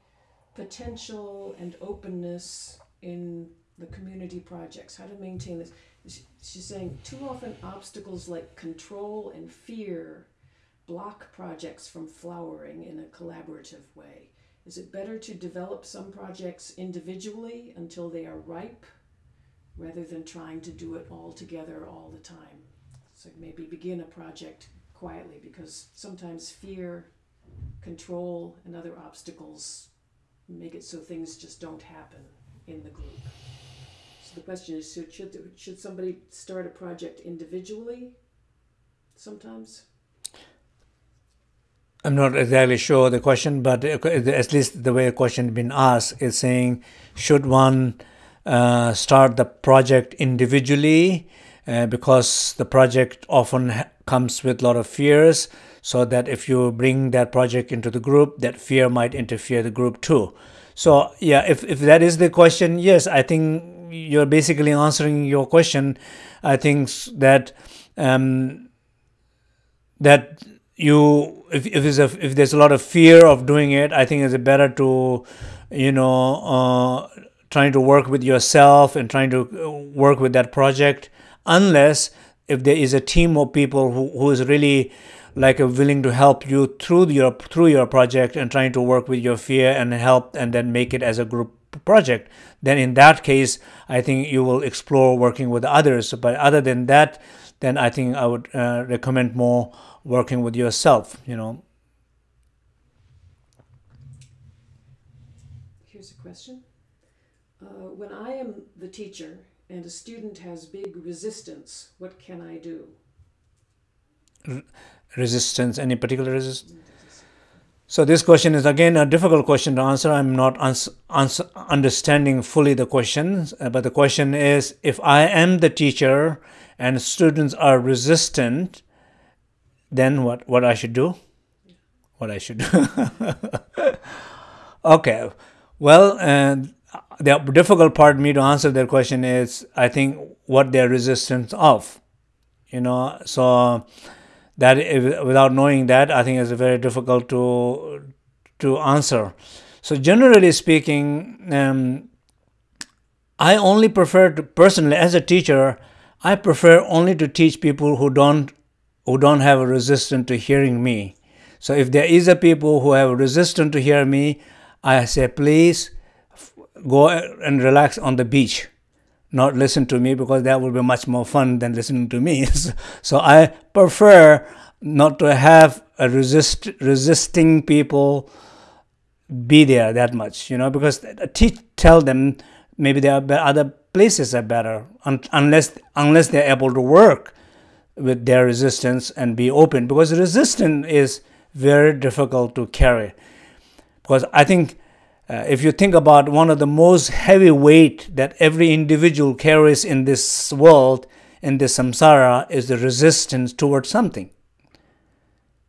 potential, and openness in the community projects? How to maintain this? She's saying too often obstacles like control and fear block projects from flowering in a collaborative way. Is it better to develop some projects individually until they are ripe rather than trying to do it all together all the time? So maybe begin a project quietly because sometimes fear, control, and other obstacles make it so things just don't happen in the group. So the question is should, should, should somebody start a project individually sometimes? I'm not exactly sure the question, but at least the way the question has been asked is saying, should one uh, start the project individually? Uh, because the project often comes with a lot of fears, so that if you bring that project into the group, that fear might interfere the group too. So yeah, if, if that is the question, yes, I think you're basically answering your question. I think that um, that you if if there's a, if there's a lot of fear of doing it, I think it's better to you know uh, trying to work with yourself and trying to work with that project unless if there is a team of people who, who is really like willing to help you through your through your project and trying to work with your fear and help and then make it as a group project then in that case i think you will explore working with others. But other than that then i think i would uh, recommend more working with yourself you know. Here's a question. Uh, when i am the teacher and a student has big resistance what can i do? Resistance any particular resistance so this question is again a difficult question to answer. I'm not understanding fully the question uh, but the question is if i am the teacher and students are resistant then what what i should do? What i should do? Okay well and the difficult part for me to answer their question is i think what their resistance of you know. So that without knowing that i think it's very difficult to to answer. So generally speaking um, i only prefer to personally as a teacher i prefer only to teach people who don't who don't have a resistance to hearing me. So if there is a people who have a resistance to hear me i say please go and relax on the beach not listen to me because that would be much more fun than listening to me. so I prefer not to have a resist resisting people be there that much, you know, because teach tell them maybe there are other places are better un- unless unless they're able to work with their resistance and be open because resistance is very difficult to carry because I think uh, if you think about one of the most heavy weight that every individual carries in this world, in this samsara, is the resistance towards something.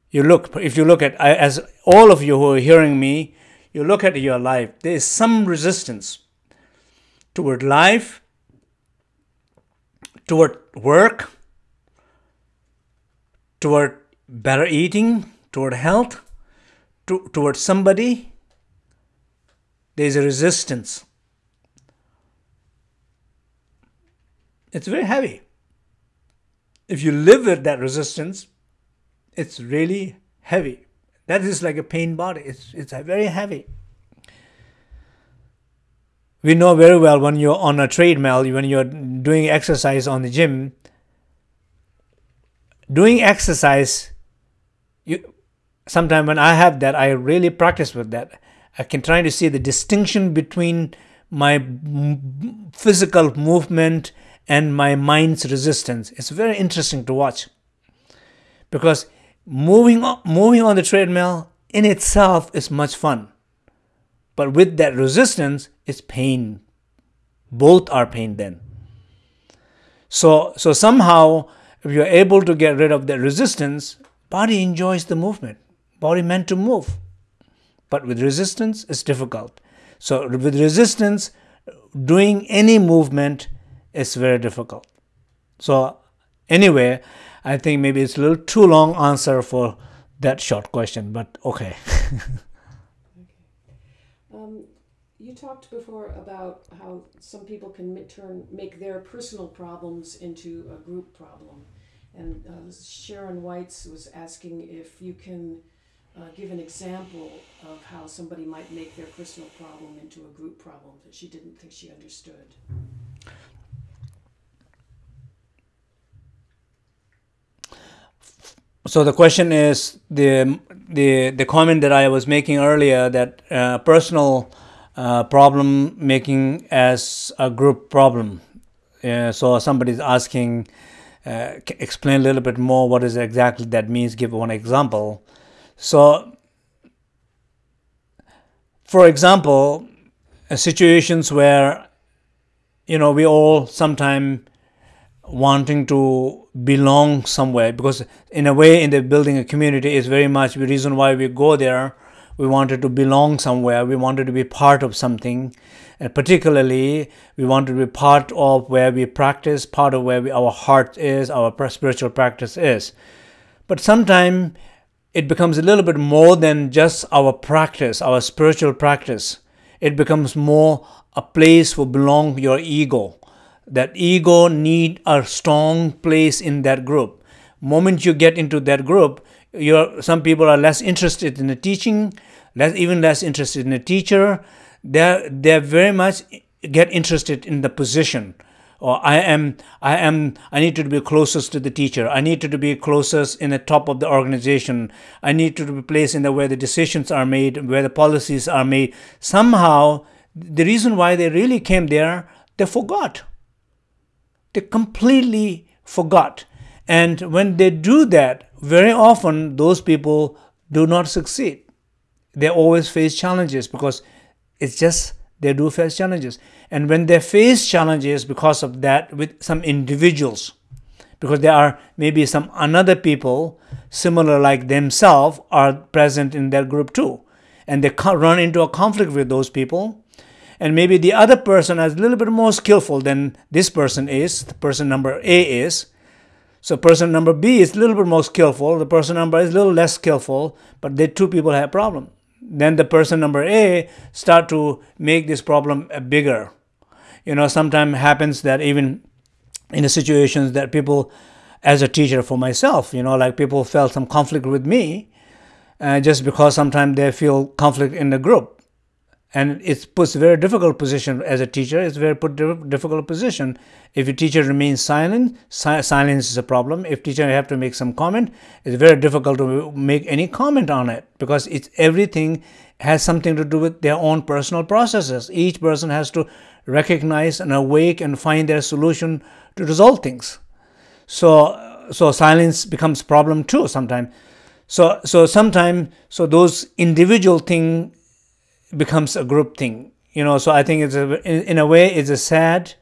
You look, if you look at, as all of you who are hearing me, you look at your life, there is some resistance toward life, toward work, toward better eating, toward health, to, toward somebody, there is a resistance. It's very heavy. If you live with that resistance, it's really heavy. That is like a pain body. It's, it's very heavy. We know very well when you're on a treadmill, when you're doing exercise on the gym, doing exercise, you sometimes when I have that, I really practice with that. I can try to see the distinction between my physical movement and my mind's resistance. It's very interesting to watch because moving on, moving on the treadmill in itself is much fun. But with that resistance, it's pain. Both are pain then. So, so somehow, if you're able to get rid of that resistance, body enjoys the movement. Body meant to move. But with resistance, it's difficult. So with resistance, doing any movement is very difficult. So anyway, I think maybe it's a little too long answer for that short question, but okay. Um, you talked before about how some people can turn make their personal problems into a group problem, and uh, Sharon Whites was asking if you can uh, give an example of how somebody might make their personal problem into a group problem that she didn't think she understood. So the question is the the the comment that I was making earlier that uh, personal uh, problem making as a group problem. So somebody's asking, uh, explain a little bit more what is exactly that means. Give one example. So, for example, uh, situations where you know we all sometime wanting to belong somewhere because in a way in the building a community is very much the reason why we go there. We wanted to belong somewhere. We wanted to be part of something. And particularly we wanted to be part of where we practice part of where we, our heart is our spiritual practice is. But sometimes it becomes a little bit more than just our practice our spiritual practice. It becomes more a place for belong your ego. That ego need a strong place in that group. Moment you get into that group you're some people are less interested in the teaching less even less interested in the teacher. They're they're very much get interested in the position or i am i am i need to be closest to the teacher i need to be closest in the top of the organization i need to be placed in the where the decisions are made where the policies are made somehow the reason why they really came there they forgot they completely forgot. And when they do that, very often those people do not succeed. They always face challenges because it's just they do face challenges. And when they face challenges because of that with some individuals, because there are maybe some another people similar like themselves are present in their group too. And they run into a conflict with those people and maybe the other person is a little bit more skillful than this person is, the person number A is. So person number B is a little bit more skillful, the person number is a little less skillful, but the two people have problem. Then the person number A start to make this problem bigger. You know, sometimes happens that even in the situations that people, as a teacher for myself, you know, like people felt some conflict with me, uh, just because sometimes they feel conflict in the group and it puts a very difficult position as a teacher. It's very put difficult position. If your teacher remains silent si silence is a problem. If teacher have to make some comment it's very difficult to make any comment on it because it's everything has something to do with their own personal processes. Each person has to recognize and awake and find their solution to resolve things. So so silence becomes problem too sometimes. So so sometimes so those individual thing becomes a group thing you know so i think it's a in, a way it's a sad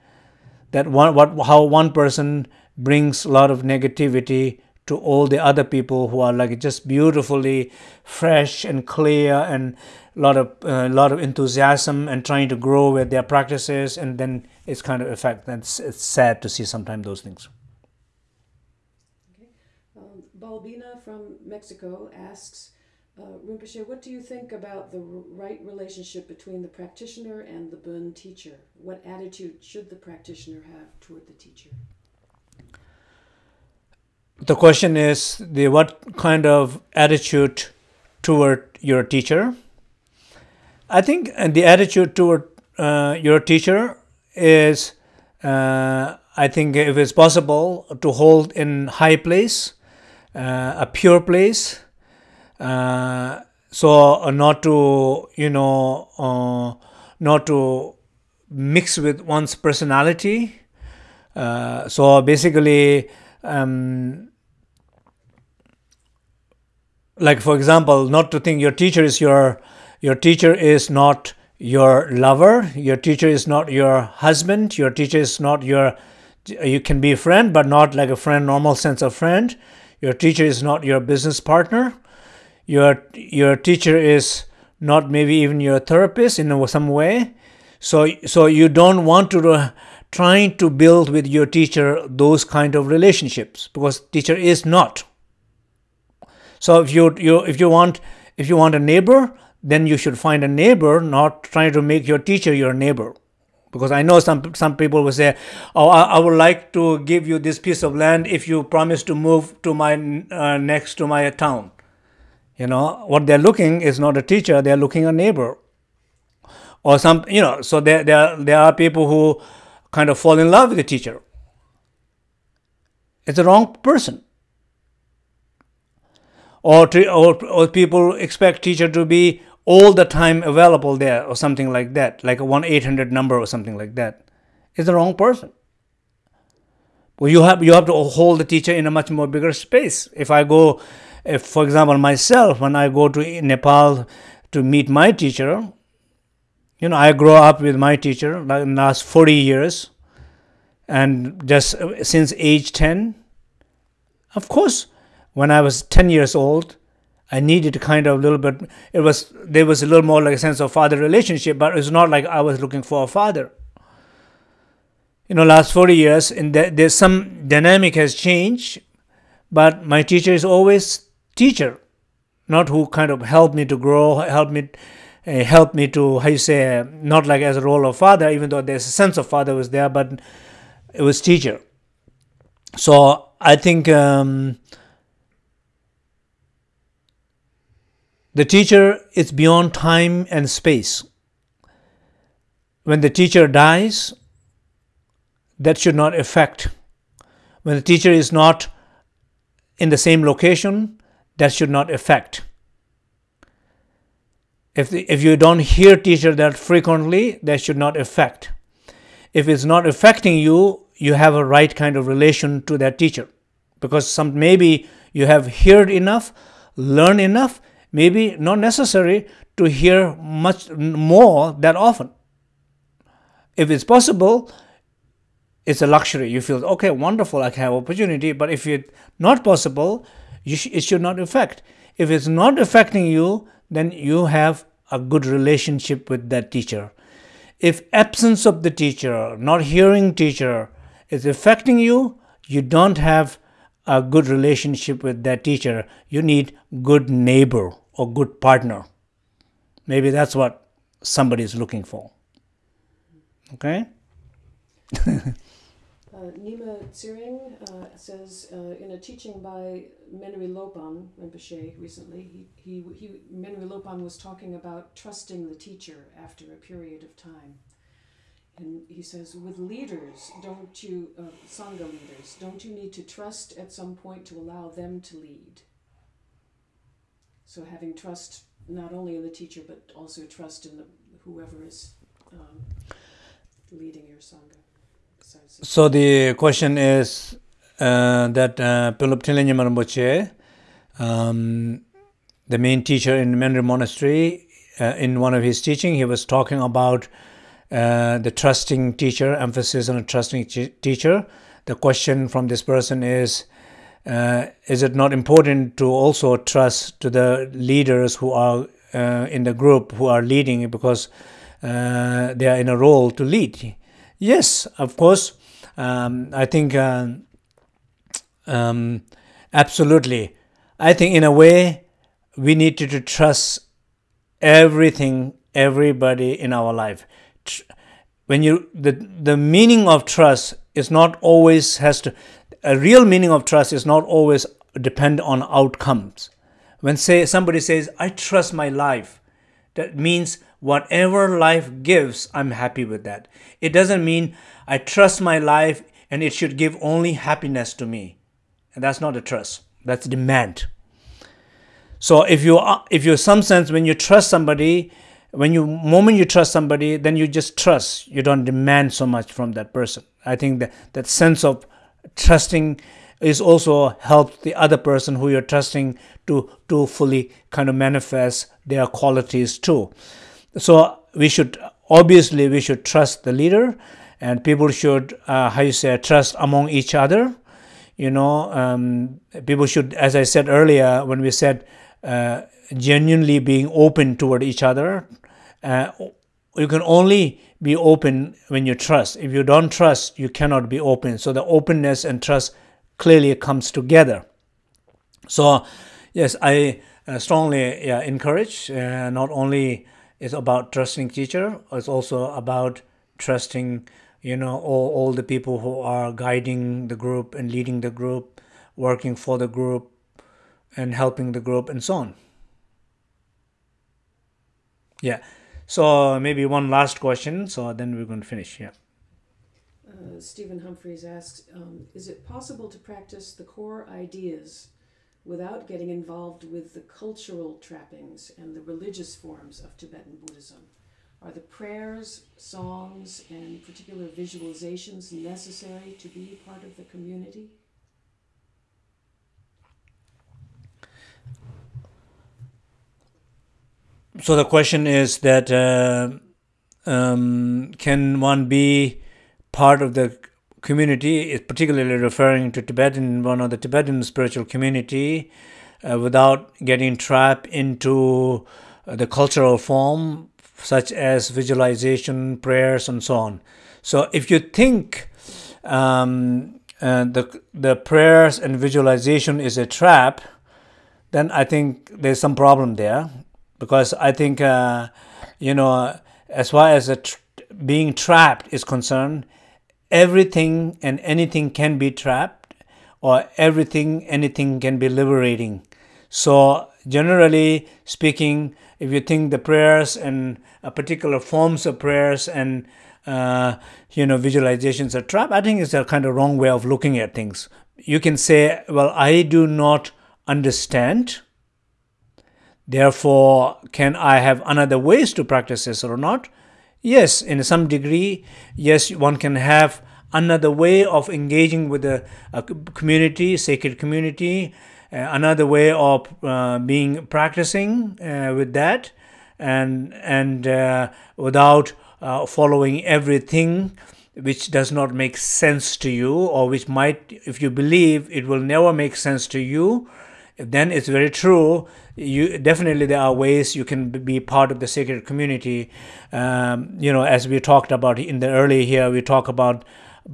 that one what how one person brings a lot of negativity to all the other people who are like just beautifully fresh and clear and a lot of a uh, lot of enthusiasm and trying to grow with their practices and then it's kind of effect that's it's sad to see sometimes those things okay. um, balbina from mexico asks uh, Rinpoche, what do you think about the right relationship between the practitioner and the Bon teacher? What attitude should the practitioner have toward the teacher? The question is the what kind of attitude toward your teacher? I think the attitude toward uh, your teacher is, uh, I think, if it's possible, to hold in high place, uh, a pure place. Uh, so uh, not to, you know, uh, not to mix with one's personality. so basically, um, like for example, not to think your teacher is your your teacher is not your lover, your teacher is not your husband, your teacher is not your you can be a friend but not like a friend normal sense of friend. Your teacher is not your business partner. Your your teacher is not maybe even your therapist in some way. So so you don't want to trying to build with your teacher those kind of relationships because teacher is not. So if you you if you want if you want a neighbor, then you should find a neighbor, not trying to make your teacher your neighbor. Because I know some some people will say, "Oh, I, I would like to give you this piece of land if you promise to move to my uh, next to my town." You know what they're looking is not a teacher; they're looking a neighbor, or some you know. So there there there are people who kind of fall in love with the teacher. It's the wrong person or, to, or, or people expect teacher to be all the time available there or something like that, like a 1 800 number or something like that. It's the wrong person. Well, you have you have to hold the teacher in a much more bigger space. If I go, if for example myself, when I go to Nepal to meet my teacher, you know, I grow up with my teacher like last 40 years, and just uh, since age 10. Of course, when I was 10 years old, I needed kind of a little bit, it was, there was a little more like a sense of father relationship, but it's not like I was looking for a father. You know, last 40 years, and the, there's some dynamic has changed, but my teacher is always teacher, not who kind of helped me to grow, helped me, uh, helped me to, how you say, not like as a role of father, even though there's a sense of father was there, but it was teacher. So I think um, The teacher is beyond time and space. When the teacher dies, that should not affect. When the teacher is not in the same location, that should not affect. If, the, if you don't hear teacher that frequently, that should not affect. If it's not affecting you, you have a right kind of relation to that teacher. Because some maybe you have heard enough, learned enough, maybe not necessary to hear much more that often. If it's possible, it's a luxury. You feel, okay, wonderful, I can have opportunity, but if it's not possible, sh it should not affect. If it's not affecting you, then you have a good relationship with that teacher. If absence of the teacher, not hearing teacher, is affecting you, you don't have a good relationship with that teacher. You need good neighbor or good partner. Maybe that's what somebody is looking for. Okay? Nima Tsiring uh, says uh, in a teaching by Menri Lopon Rinpoche recently, he, he, he, Menri Lopon was talking about trusting the teacher after a period of time. And he says, with leaders, don't you, uh, Sangha leaders, don't you need to trust at some point to allow them to lead? So having trust not only in the teacher, but also trust in the, whoever is um, leading your Sangha. So the question is uh, that uh, um, the main teacher in Menri Monastery, uh, in one of his teaching, he was talking about uh, the trusting teacher, emphasis on a trusting teacher. The question from this person is, uh, is it not important to also trust to the leaders who are uh, in the group who are leading because uh, they are in a role to lead? Yes, of course. Um, I think uh, um, absolutely. I think in a way we need to, to trust everything, everybody in our life. When you the the meaning of trust is not always has to a real meaning of trust is not always depend on outcomes. When say somebody says, I trust my life, that means whatever life gives, I'm happy with that. It doesn't mean I trust my life and it should give only happiness to me. And that's not a trust. That's a demand. So if you are, if you some sense when you trust somebody, when you moment you trust somebody, then you just trust. You don't demand so much from that person. I think that that sense of trusting is also help the other person who you're trusting to to fully kind of manifest their qualities too so we should obviously we should trust the leader and people should uh, how you say trust among each other you know um, people should as i said earlier when we said uh, genuinely being open toward each other uh, you can only be open when you trust. If you don't trust, you cannot be open. So the openness and trust clearly comes together. So, yes, I uh, strongly yeah, encourage. Uh, not only is about trusting teacher, it's also about trusting, you know, all, all the people who are guiding the group and leading the group, working for the group, and helping the group, and so on. Yeah. So maybe one last question. So then we're going to finish. Yeah. Uh, Stephen Humphreys asks um, Is it possible to practice the core ideas without getting involved with the cultural trappings and the religious forms of Tibetan Buddhism? Are the prayers, songs, and particular visualizations necessary to be part of the community? so the question is that uh, um, can one be part of the community, is particularly referring to Tibetan, one of the Tibetan spiritual community, uh, without getting trapped into uh, the cultural form, such as visualization, prayers, and so on. So, if you think um, uh, the the prayers and visualization is a trap, then I think there's some problem there because I think uh, you know as far as tr- being trapped is concerned, everything and anything can be trapped, or everything anything can be liberating. So generally speaking, if you think the prayers and a particular forms of prayers and uh, you know visualizations are trapped, I think it's a kind of wrong way of looking at things. You can say, well, I do not understand Therefore, can I have another ways to practice this or not? Yes, in some degree, yes, one can have another way of engaging with the community, sacred community, uh, another way of uh, being practicing uh, with that, and and uh, without uh, following everything which does not make sense to you, or which might, if you believe, it will never make sense to you then it's very true you definitely there are ways you can be part of the sacred community. Um, you know as we talked about in the early here we talk about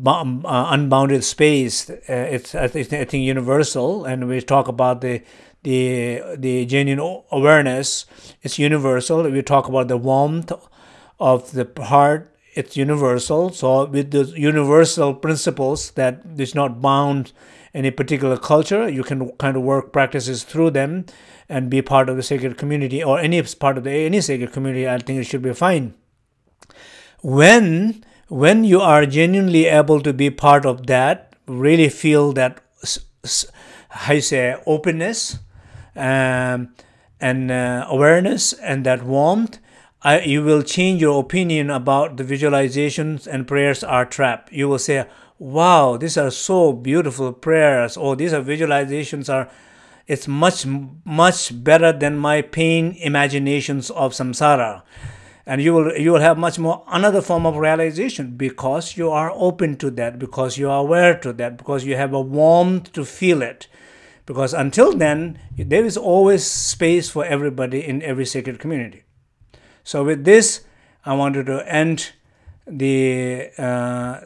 uh, unbounded space. Uh, it's I think universal. And we talk about the the the genuine awareness. It's universal. We talk about the warmth of the heart. It's universal. So with the universal principles that is not bound any particular culture. You can kind of work practices through them and be part of the sacred community or any part of the any sacred community. I think it should be fine. When when you are genuinely able to be part of that, really feel that how you say openness um, and uh, awareness and that warmth. I, you will change your opinion about the visualizations and prayers are trap. You will say, wow, these are so beautiful prayers, or these are visualizations are it's much much better than my pain imaginations of samsara. And you will you will have much more another form of realization because you are open to that because you are aware to that because you have a warmth to feel it. Because until then there is always space for everybody in every sacred community. So with this i wanted to end the uh,